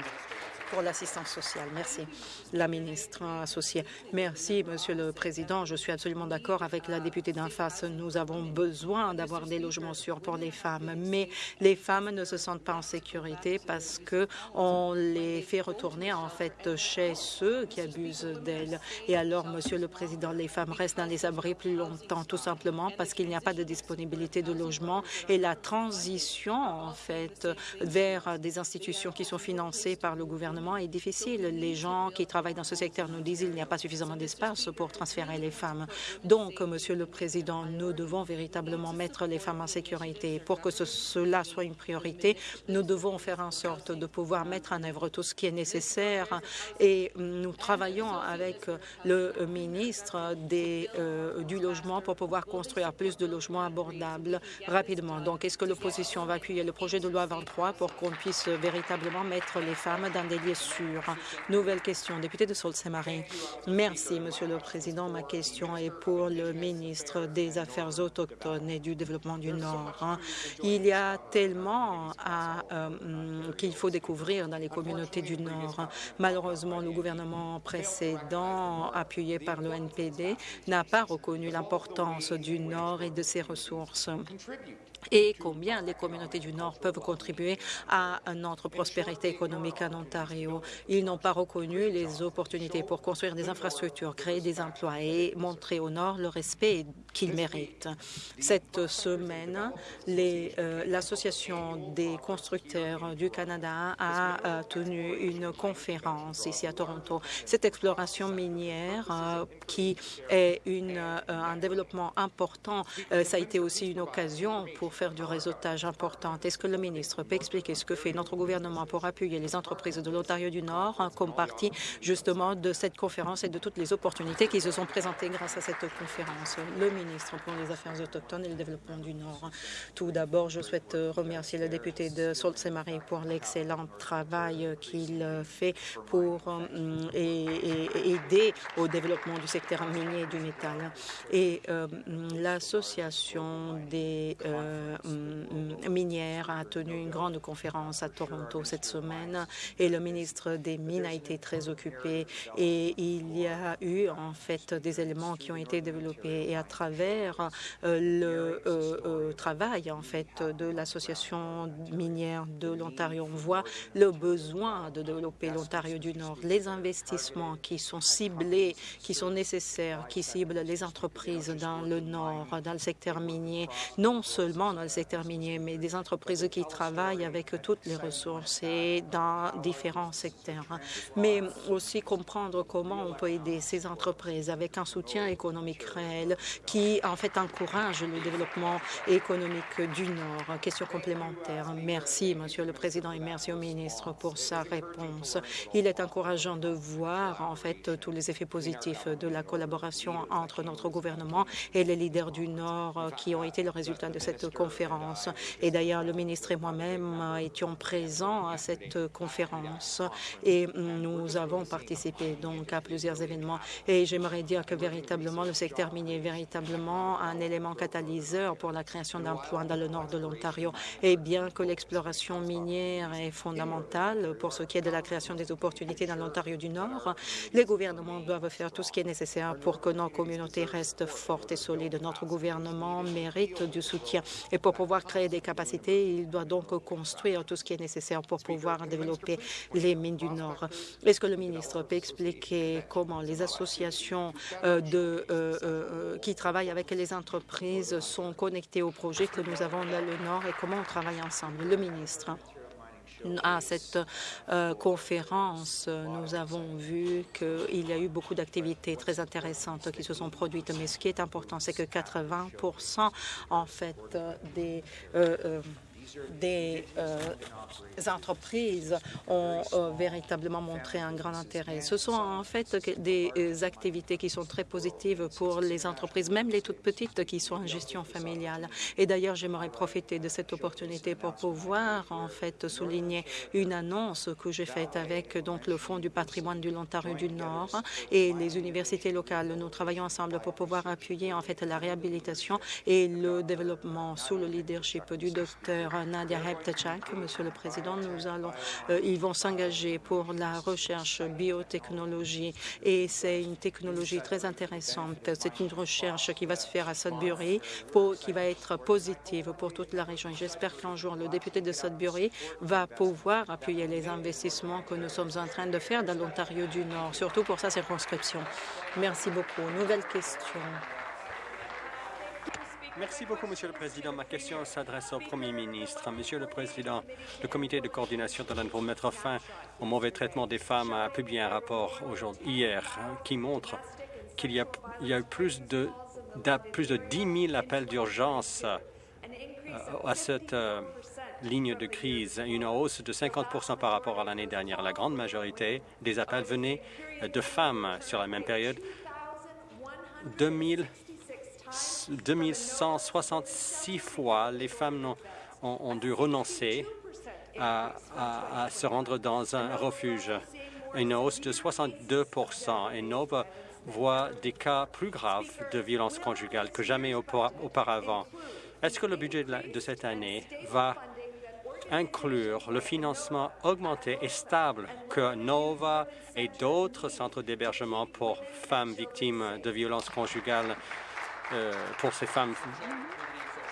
L'assistance sociale. Merci, la ministre associée. Merci, Monsieur le Président. Je suis absolument d'accord avec la députée d'en face. Nous avons besoin d'avoir des logements sûrs pour les femmes, mais les femmes ne se sentent pas en sécurité parce que on les fait retourner en fait chez ceux qui abusent d'elles. Et alors, Monsieur le Président, les femmes restent dans les abris plus longtemps, tout simplement parce qu'il n'y a pas de disponibilité de logement et la transition en fait vers des institutions qui sont financées par le gouvernement est difficile. Les gens qui travaillent dans ce secteur nous disent qu'il n'y a pas suffisamment d'espace pour transférer les femmes. Donc, Monsieur le Président, nous devons véritablement mettre les femmes en sécurité. Pour que cela soit une priorité, nous devons faire en sorte de pouvoir mettre en œuvre tout ce qui est nécessaire et nous travaillons avec le ministre euh, du logement pour pouvoir construire plus de logements abordables rapidement. Donc, est-ce que l'opposition va appuyer le projet de loi 23 pour qu'on puisse véritablement mettre les femmes dans des Nouvelle question, député de Sault-Saint-Marin. Merci, Monsieur le Président. Ma question est pour le ministre des Affaires autochtones et du Développement du Nord. Il y a tellement euh, qu'il faut découvrir dans les communautés du Nord. Malheureusement, le gouvernement précédent, appuyé par le NPD, n'a pas reconnu l'importance du Nord et de ses ressources et combien les communautés du Nord peuvent contribuer à notre prospérité économique en Ontario? Ils n'ont pas reconnu les opportunités pour construire des infrastructures, créer des emplois et montrer au Nord le respect qu'ils méritent. Cette semaine, euh, l'Association des constructeurs du Canada a euh, tenu une conférence ici à Toronto. Cette exploration minière, euh, qui est un développement important, ça a été aussi une occasion pour faire du réseautage important. Est-ce que le ministre peut expliquer ce que fait notre gouvernement pour appuyer les entreprises de l'Ontario du Nord comme partie justement de cette conférence et de toutes les opportunités qui se sont présentées grâce à cette conférence? Le ministre pour les Affaires autochtones et le développement du Nord. Tout d'abord, je souhaite remercier le député de Sault-Saint-Marie pour l'excellent travail qu'il fait pour euh, aider au développement du secteur minier et du métal. Et euh, l'association des euh, minière a tenu une grande conférence à Toronto cette semaine et le ministre des Mines a été très occupé et il y a eu en fait des éléments qui ont été développés et à travers euh, le euh, travail en fait de l'association minière de l'Ontario, on voit le besoin de développer l'Ontario du Nord, les investissements qui sont ciblés, qui sont nécessaires, qui ciblent les entreprises dans le Nord, dans le secteur minier, non seulement dans le secteur minier, mais des entreprises qui travaillent avec toutes les ressources et dans différents secteurs. Mais aussi comprendre comment on peut aider ces entreprises avec un soutien économique réel qui, en fait, encourage le développement économique du Nord. Question complémentaire. Merci, Monsieur le Président, et merci au ministre pour sa réponse. Il est encourageant de voir, en fait, tous les effets positifs de la collaboration entre notre gouvernement et les leaders du Nord qui ont été le résultat de cette conférence. Et d'ailleurs, le ministre et moi-même étions présents à cette conférence et nous avons participé donc à plusieurs événements. Et j'aimerais dire que véritablement, le secteur minier est véritablement un élément catalyseur pour la création d'emplois dans le nord de l'Ontario. Et bien que l'exploration minière est fondamentale pour ce qui est de la création des opportunités dans l'Ontario du Nord, les gouvernements doivent faire tout ce qui est nécessaire pour que nos communautés restent fortes et solides. Notre gouvernement mérite du soutien et pour pouvoir créer des capacités, il doit donc construire tout ce qui est nécessaire pour pouvoir développer les mines du Nord. Est-ce que le ministre peut expliquer comment les associations euh, euh, euh, qui travaillent avec les entreprises sont connectées au projet que nous avons dans le Nord et comment on travaille ensemble? Le ministre à cette euh, conférence, nous avons vu qu'il y a eu beaucoup d'activités très intéressantes qui se sont produites. Mais ce qui est important, c'est que 80% en fait des euh, euh, des euh, entreprises ont euh, véritablement montré un grand intérêt. Ce sont en fait des euh, activités qui sont très positives pour les entreprises, même les toutes petites qui sont en gestion familiale. Et d'ailleurs, j'aimerais profiter de cette opportunité pour pouvoir en fait souligner une annonce que j'ai faite avec donc le Fonds du patrimoine de l'Ontario du Nord et les universités locales. Nous travaillons ensemble pour pouvoir appuyer en fait la réhabilitation et le développement sous le leadership du docteur Nadia Heptachak. Monsieur le Président, nous allons, euh, ils vont s'engager pour la recherche biotechnologie et c'est une technologie très intéressante. C'est une recherche qui va se faire à Sudbury, qui va être positive pour toute la région. J'espère qu'un jour, le député de Sudbury va pouvoir appuyer les investissements que nous sommes en train de faire dans l'Ontario du Nord, surtout pour sa circonscription. Merci beaucoup. Nouvelle question. Merci beaucoup, Monsieur le Président. Ma question s'adresse au Premier ministre. Monsieur le Président, le Comité de coordination de pour mettre fin au mauvais traitement des femmes a publié un rapport hier hein, qui montre qu'il y, a, eu plus de, plus de 10 000 appels d'urgence euh, à cette euh, ligne de crise, une hausse de 50% par rapport à l'année dernière. La grande majorité des appels venaient de femmes sur la même période. 2000 2166 fois, les femmes ont, dû renoncer à, se rendre dans un refuge, une hausse de 62% et Nova voit des cas plus graves de violence conjugale que jamais auparavant. Est-ce que le budget de cette année va inclure le financement augmenté et stable que NOVA et d'autres centres d'hébergement pour femmes victimes de violences conjugales pour ces femmes,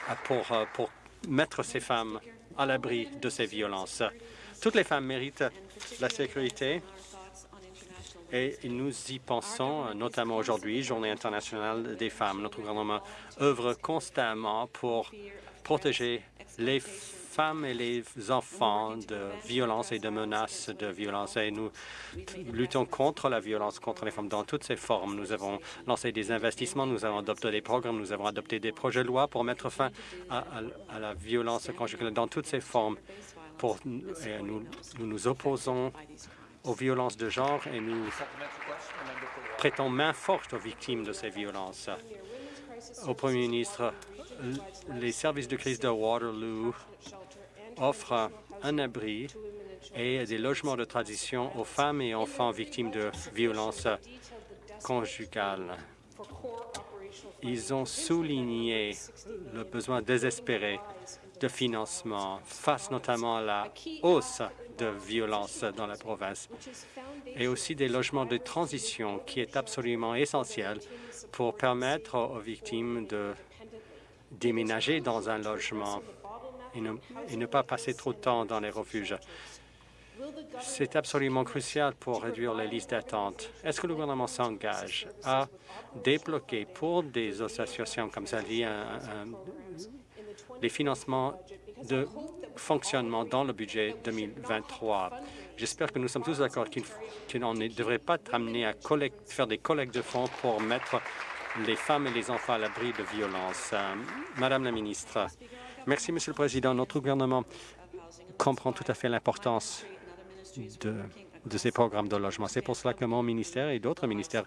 euh, pour, euh, pour mettre ces femmes à l'abri de ces violences. Toutes les femmes méritent la sécurité et nous y pensons, notamment aujourd'hui, Journée internationale des femmes. Notre gouvernement œuvre constamment pour protéger les femmes femmes et les enfants de violence et de menaces de violence. Et nous luttons contre la violence contre les femmes dans toutes ses formes. Nous avons lancé des investissements, nous avons adopté des programmes, nous avons adopté des projets de loi pour mettre fin à, la violence conjugale dans toutes ses formes. Nous, nous nous opposons aux violences de genre et nous prêtons main forte aux victimes de ces violences. Au Premier ministre, les services de crise de Waterloo offre un abri et des logements de transition aux femmes et enfants victimes de violences conjugales. Ils ont souligné le besoin désespéré de financement face notamment à la hausse de violence dans la province et aussi des logements de transition qui est absolument essentiel pour permettre aux victimes de déménager dans un logement et ne, pas passer trop de temps dans les refuges. C'est absolument crucial pour réduire les listes d'attente. Est-ce que le gouvernement s'engage à débloquer pour des associations comme ça les financements de fonctionnement dans le budget 2023? J'espère que nous sommes tous d'accord qu'on ne devrait pas être amené à faire des collectes de fonds pour mettre les femmes et les enfants à l'abri de violences. Madame la ministre, Merci, Monsieur le Président. Notre gouvernement comprend tout à fait l'importance de, ces programmes de logement. C'est pour cela que mon ministère et d'autres ministères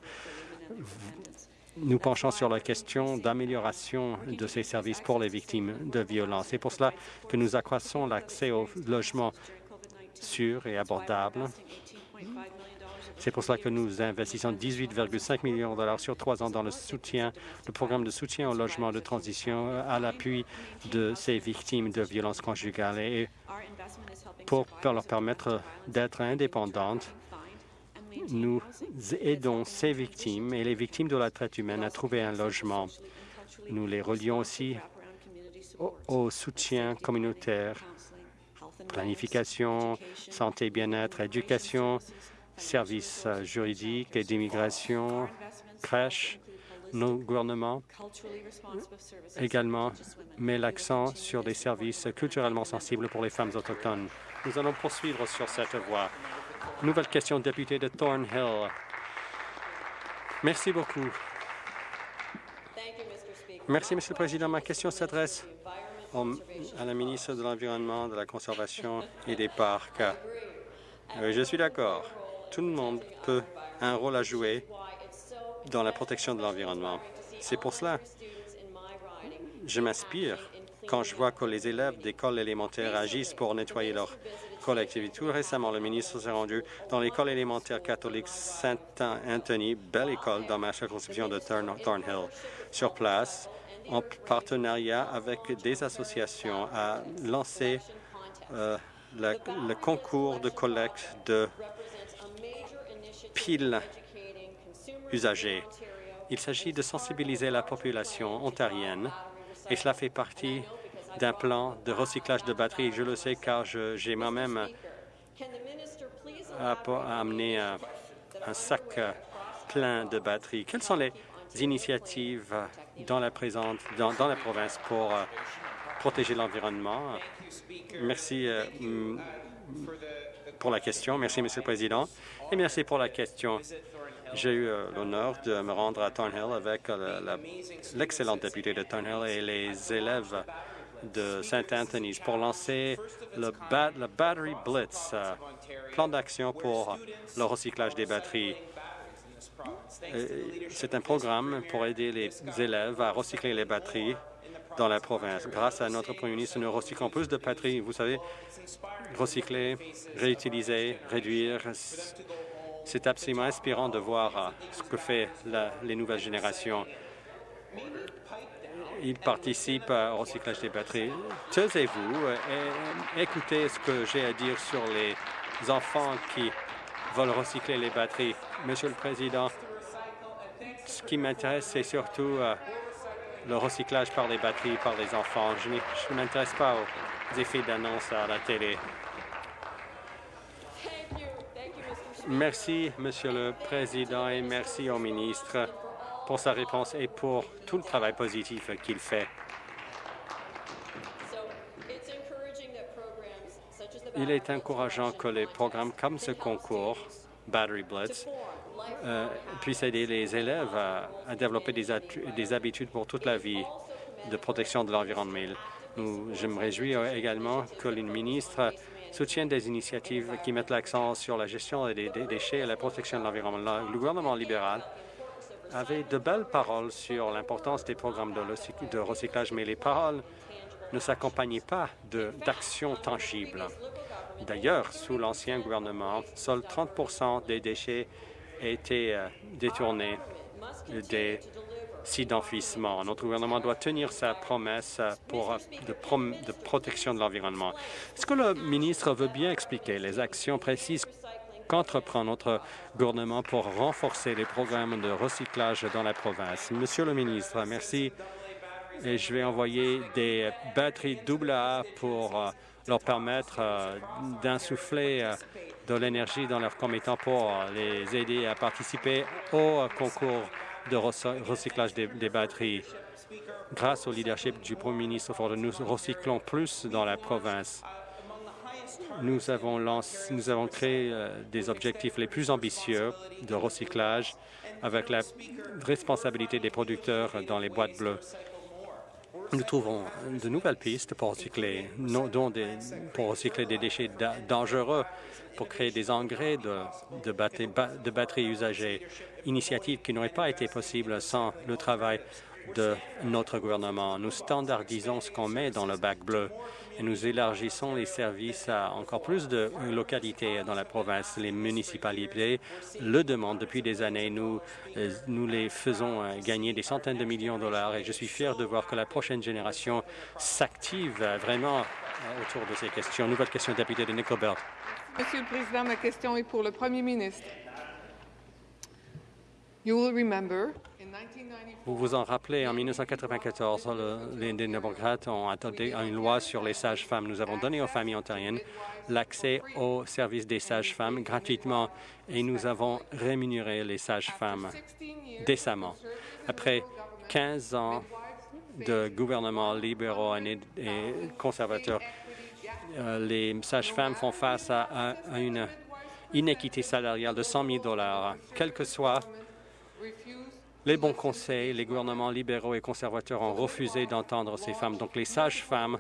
nous penchons sur la question d'amélioration de ces services pour les victimes de violences. C'est pour cela que nous accroissons l'accès au logement sûr et abordable c'est pour cela que nous investissons 18,5 millions de dollars sur trois ans dans le soutien, le programme de soutien au logement de transition à l'appui de ces victimes de violences conjugales et pour leur permettre d'être indépendantes. Nous aidons ces victimes et les victimes de la traite humaine à trouver un logement. Nous les relions aussi au soutien communautaire, planification, santé, bien-être, éducation, services juridiques et d'immigration, crèches, nos gouvernements également met l'accent sur des services culturellement sensibles pour les femmes autochtones. Nous allons poursuivre sur cette voie. Nouvelle question, député de Thornhill. Merci beaucoup. Merci, Monsieur le Président. Ma question s'adresse à la ministre de l'Environnement, de la Conservation et des Parcs. je suis d'accord. Tout le monde peut un rôle à jouer dans la protection de l'environnement. C'est pour cela je m'inspire quand je vois que les élèves d'école élémentaire agissent pour nettoyer leur collectivité. Tout récemment, le ministre s'est rendu dans l'école élémentaire catholique Saint-Anthony, belle école dans ma circonscription de Thornhill. Sur place, en partenariat avec des associations, a lancé euh, le concours de collecte de piles usagées. Il s'agit de sensibiliser la population ontarienne et cela fait partie d'un plan de recyclage de batteries. Je le sais car j'ai moi-même amené un, un sac plein de batteries. Quelles sont les initiatives dans la, dans, la province pour euh, protéger l'environnement? Merci euh, pour la question. Merci, Monsieur le Président. Et merci pour la question. J'ai eu euh, l'honneur de me rendre à Thornhill avec euh, l'excellente députée de Thornhill et les élèves de St. Anthony's pour lancer le, Battery Blitz, euh, plan d'action pour le recyclage des batteries. C'est un programme pour aider les élèves à recycler les batteries dans la province. Grâce à notre premier ministre, nous recyclons plus de batteries. Vous savez, recycler, réutiliser, réduire, c'est absolument inspirant de voir euh, ce que fait les nouvelles générations. Ils participent au recyclage des batteries. Taisez-vous et écoutez ce que j'ai à dire sur les enfants qui veulent recycler les batteries. Monsieur le Président, ce qui m'intéresse, c'est surtout euh, le recyclage par les batteries, par les enfants. Je ne m'intéresse pas aux effets d'annonce à la télé. Merci, Monsieur le Président, et merci au ministre pour sa réponse et pour tout le travail positif qu'il fait. Il est encourageant que les programmes comme ce concours, Battery Blitz, euh, puissent aider les élèves à, développer des, des, habitudes pour toute la vie de protection de l'environnement. Je me réjouis également que le ministre soutient des initiatives qui mettent l'accent sur la gestion des, déchets et la protection de l'environnement. Le gouvernement libéral avait de belles paroles sur l'importance des programmes de, recyclage, mais les paroles ne s'accompagnaient pas d'actions tangibles. D'ailleurs, sous l'ancien gouvernement, seuls 30% des déchets étaient euh, détournés des d'enfouissement. Notre gouvernement doit tenir sa promesse pour, de, protection de l'environnement. Est-ce que le ministre veut bien expliquer les actions précises qu'entreprend notre gouvernement pour renforcer les programmes de recyclage dans la province? Monsieur le ministre, merci. Et je vais envoyer des batteries double A pour euh, leur permettre euh, d'insuffler euh, de l'énergie dans leurs commettants pour les aider à participer au concours de recyclage des, batteries. Grâce au leadership du Premier ministre Ford, nous recyclons plus dans la province. Nous avons, nous avons créé euh, des objectifs les plus ambitieux de recyclage avec la responsabilité des producteurs dans les boîtes bleues. Nous trouvons de nouvelles pistes pour recycler, dont des, pour recycler des déchets dangereux, pour créer des engrais de, de, de batteries usagées initiative qui n'aurait pas été possible sans le travail de notre gouvernement. Nous standardisons ce qu'on met dans le bac bleu nous élargissons les services à encore plus de localités dans la province. Les municipalités le demandent depuis des années. Nous, euh, nous les faisons euh, gagner des centaines de millions de dollars et je suis fier de voir que la prochaine génération s'active vraiment euh, autour de ces questions. Nouvelle question, député de Nickelbelt. Monsieur le Président, ma question est pour le Premier ministre. Vous vous en rappelez, en 1994, les démocrates ont adopté une loi sur les sages-femmes. Nous avons donné aux familles ontariennes l'accès aux services des sages-femmes gratuitement et nous avons rémunéré les sages-femmes décemment. Après 15 ans de gouvernements libéraux et conservateurs, euh, les sages-femmes font face à, une inéquité salariale de 100 000 quel que soit les bons conseils, les gouvernements libéraux et conservateurs ont refusé d'entendre ces femmes. Donc les sages-femmes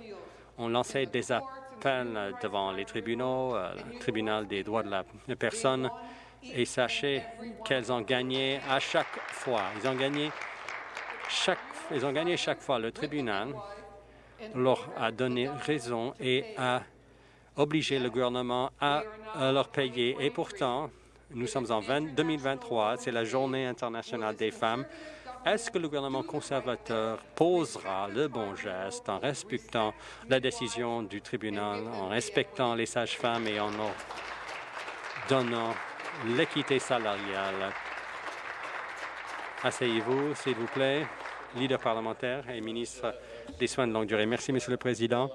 ont lancé des appels devant les tribunaux, euh, le tribunal des droits de la personne, et sachez qu'elles ont gagné à chaque fois. Ils ont gagné chaque, ils ont gagné chaque fois. Le tribunal leur a donné raison et a obligé le gouvernement à, leur payer. Et pourtant, nous sommes en 2023, c'est la Journée internationale des femmes. Est-ce que le gouvernement conservateur posera le bon geste en respectant la décision du tribunal, en respectant les sages-femmes et en leur donnant l'équité salariale? Asseyez-vous, s'il vous plaît. Leader parlementaire et ministre des Soins de longue durée. Merci, Monsieur le Président.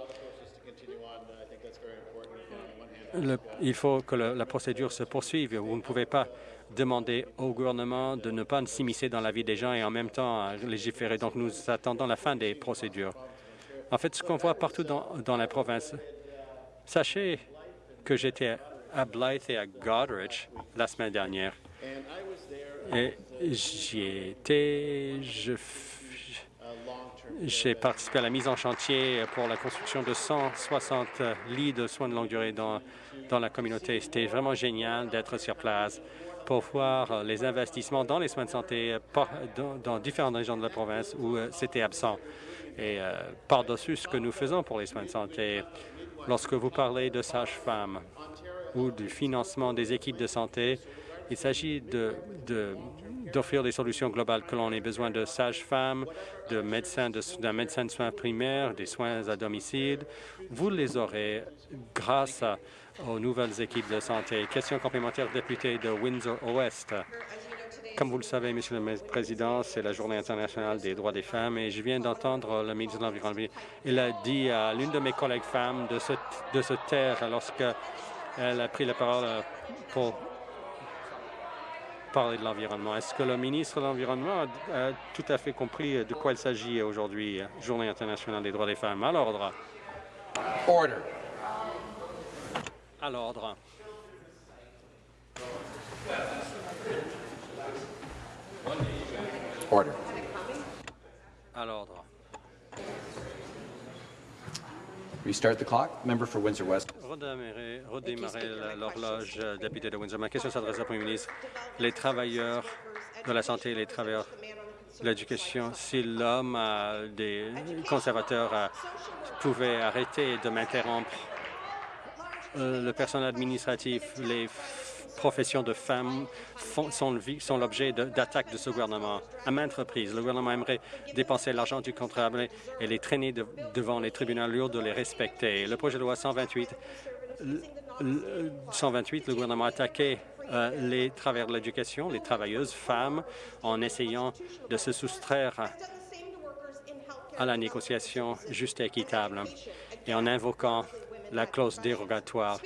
Il faut que la procédure se poursuive. Vous ne pouvez pas demander au gouvernement de ne pas s'immiscer dans la vie des gens et en même temps légiférer. Donc, nous attendons la fin des procédures. En fait, ce qu'on voit partout dans, la province, sachez que j'étais à Blythe et à Goderich la semaine dernière. Et j'y étais, je j'ai participé à la mise en chantier pour la construction de 160 lits de soins de longue durée dans, dans la communauté. C'était vraiment génial d'être sur place pour voir les investissements dans les soins de santé dans, différentes régions de la province où euh, c'était absent. Et euh, par-dessus ce que nous faisons pour les soins de santé, lorsque vous parlez de sages-femmes ou du financement des équipes de santé, il s'agit d'offrir des solutions globales, que l'on ait besoin de sages-femmes, de médecins, d'un médecin de soins primaires, des soins à domicile. Vous les aurez grâce aux nouvelles équipes de santé. Question complémentaire, député de Windsor-Ouest. Comme vous le savez, Monsieur le Président, c'est la Journée internationale des droits des femmes et je viens d'entendre le ministre de l'Environnement. Il a dit à l'une de mes collègues femmes de se, de se taire lorsqu'elle a pris la parole pour parler de l'environnement. Est-ce que le ministre de l'Environnement a, tout à fait compris de quoi il s'agit aujourd'hui, Journée internationale des droits des femmes? À l'ordre. Order. À l'ordre. Order. À l'ordre. Restart the clock. Member for Windsor West. Redémarrer, l'horloge, euh, député de Windsor. Ma question s'adresse au Premier ministre. Les travailleurs de la santé, les travailleurs de l'éducation, si l'homme des conservateurs euh, pouvait arrêter de m'interrompre, euh, le personnel administratif, les professions de femmes sont, l'objet d'attaques de ce gouvernement. À maintes reprises, le gouvernement aimerait dépenser l'argent du contribuable et les traîner devant les tribunaux lourds de les respecter. Le projet de loi 128, 128 le gouvernement a attaqué euh, les travailleurs de l'éducation, les travailleuses femmes, en essayant de se soustraire à la négociation juste et équitable et en invoquant la clause dérogatoire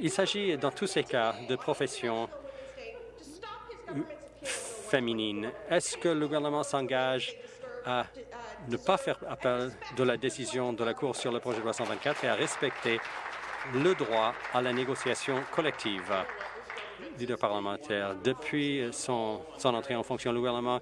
il s'agit dans tous ces cas de professions féminines. Est-ce que le gouvernement s'engage à ne pas faire appel de la décision de la Cour sur le projet de loi 124 et à respecter le droit à la négociation collective? Leader parlementaire, depuis son, son entrée en fonction, le gouvernement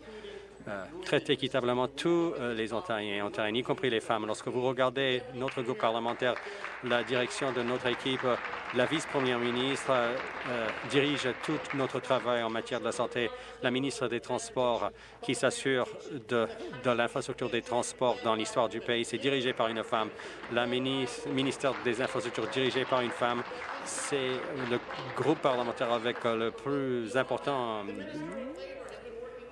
euh, traite équitablement tous euh, les Ontariens et Ontariennes, y compris les femmes. Lorsque vous regardez notre groupe parlementaire, la direction de notre équipe, la vice-première ministre euh, dirige tout notre travail en matière de la santé. La ministre des Transports, qui s'assure de, l'infrastructure des transports dans l'histoire du pays, c'est dirigé par une femme. La ministre, ministère des Infrastructures, dirigé par une femme. C'est le groupe parlementaire avec le plus important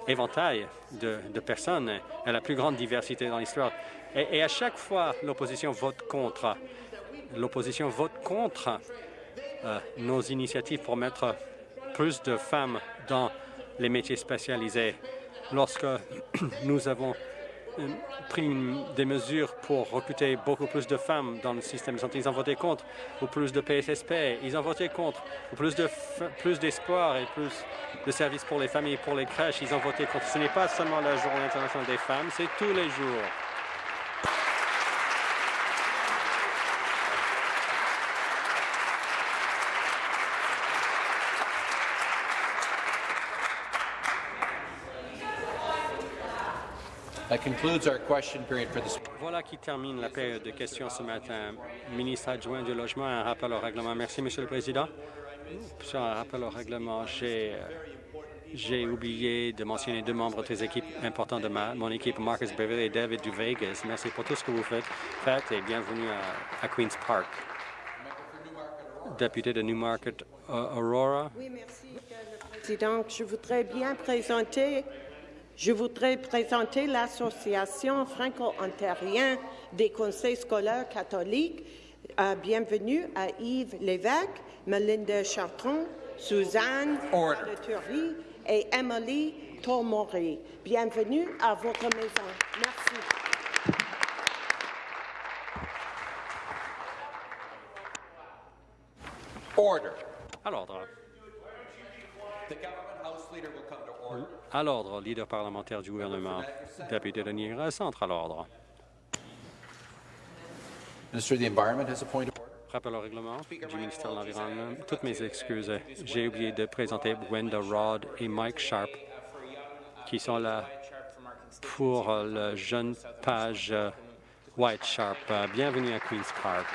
éventail de, personnes et la plus grande diversité dans l'histoire. Et, à chaque fois, l'opposition vote contre. L'opposition vote contre euh, nos initiatives pour mettre plus de femmes dans les métiers spécialisés. Lorsque (clears throat) nous avons pris des mesures pour recruter beaucoup plus de femmes dans le système de santé. Ils ont voté contre. Ou plus de PSSP, ils ont voté contre. Ou plus de plus d'espoir et plus de services pour les familles, pour les crèches, ils ont voté contre. Ce n'est pas seulement la Journée internationale des femmes, c'est tous les jours. Voilà qui termine la période de questions ce matin. Ministre adjoint du Logement, un rappel au règlement. Merci, Monsieur le Président. Sur un rappel au règlement, j'ai euh, j'ai oublié de mentionner deux membres des équipes importantes de ma, mon équipe, Marcus Beverly et David Duvegas. Merci pour tout ce que vous faites, faites et bienvenue à, à Queen's Park. Député de Newmarket, Aurora. Oui, merci, Monsieur le Président. Je voudrais bien présenter, je voudrais présenter l'Association franco-ontarienne des conseils scolaires catholiques. Euh, bienvenue à Yves Lévesque, Melinda Chartrand, Suzanne Turry et Emily Tomori. Bienvenue à votre maison. Merci. Order. À l'ordre. The government house leader will come to order. À l'ordre, leader parlementaire du gouvernement. Député de Niagara Centre, à l'ordre. Rappel au règlement du ministère de l'Environnement. Toutes mes excuses. J'ai oublié de présenter Wenda Rod et Mike Sharp, qui sont là pour le jeune page White Sharp. Bienvenue à Queen's Park.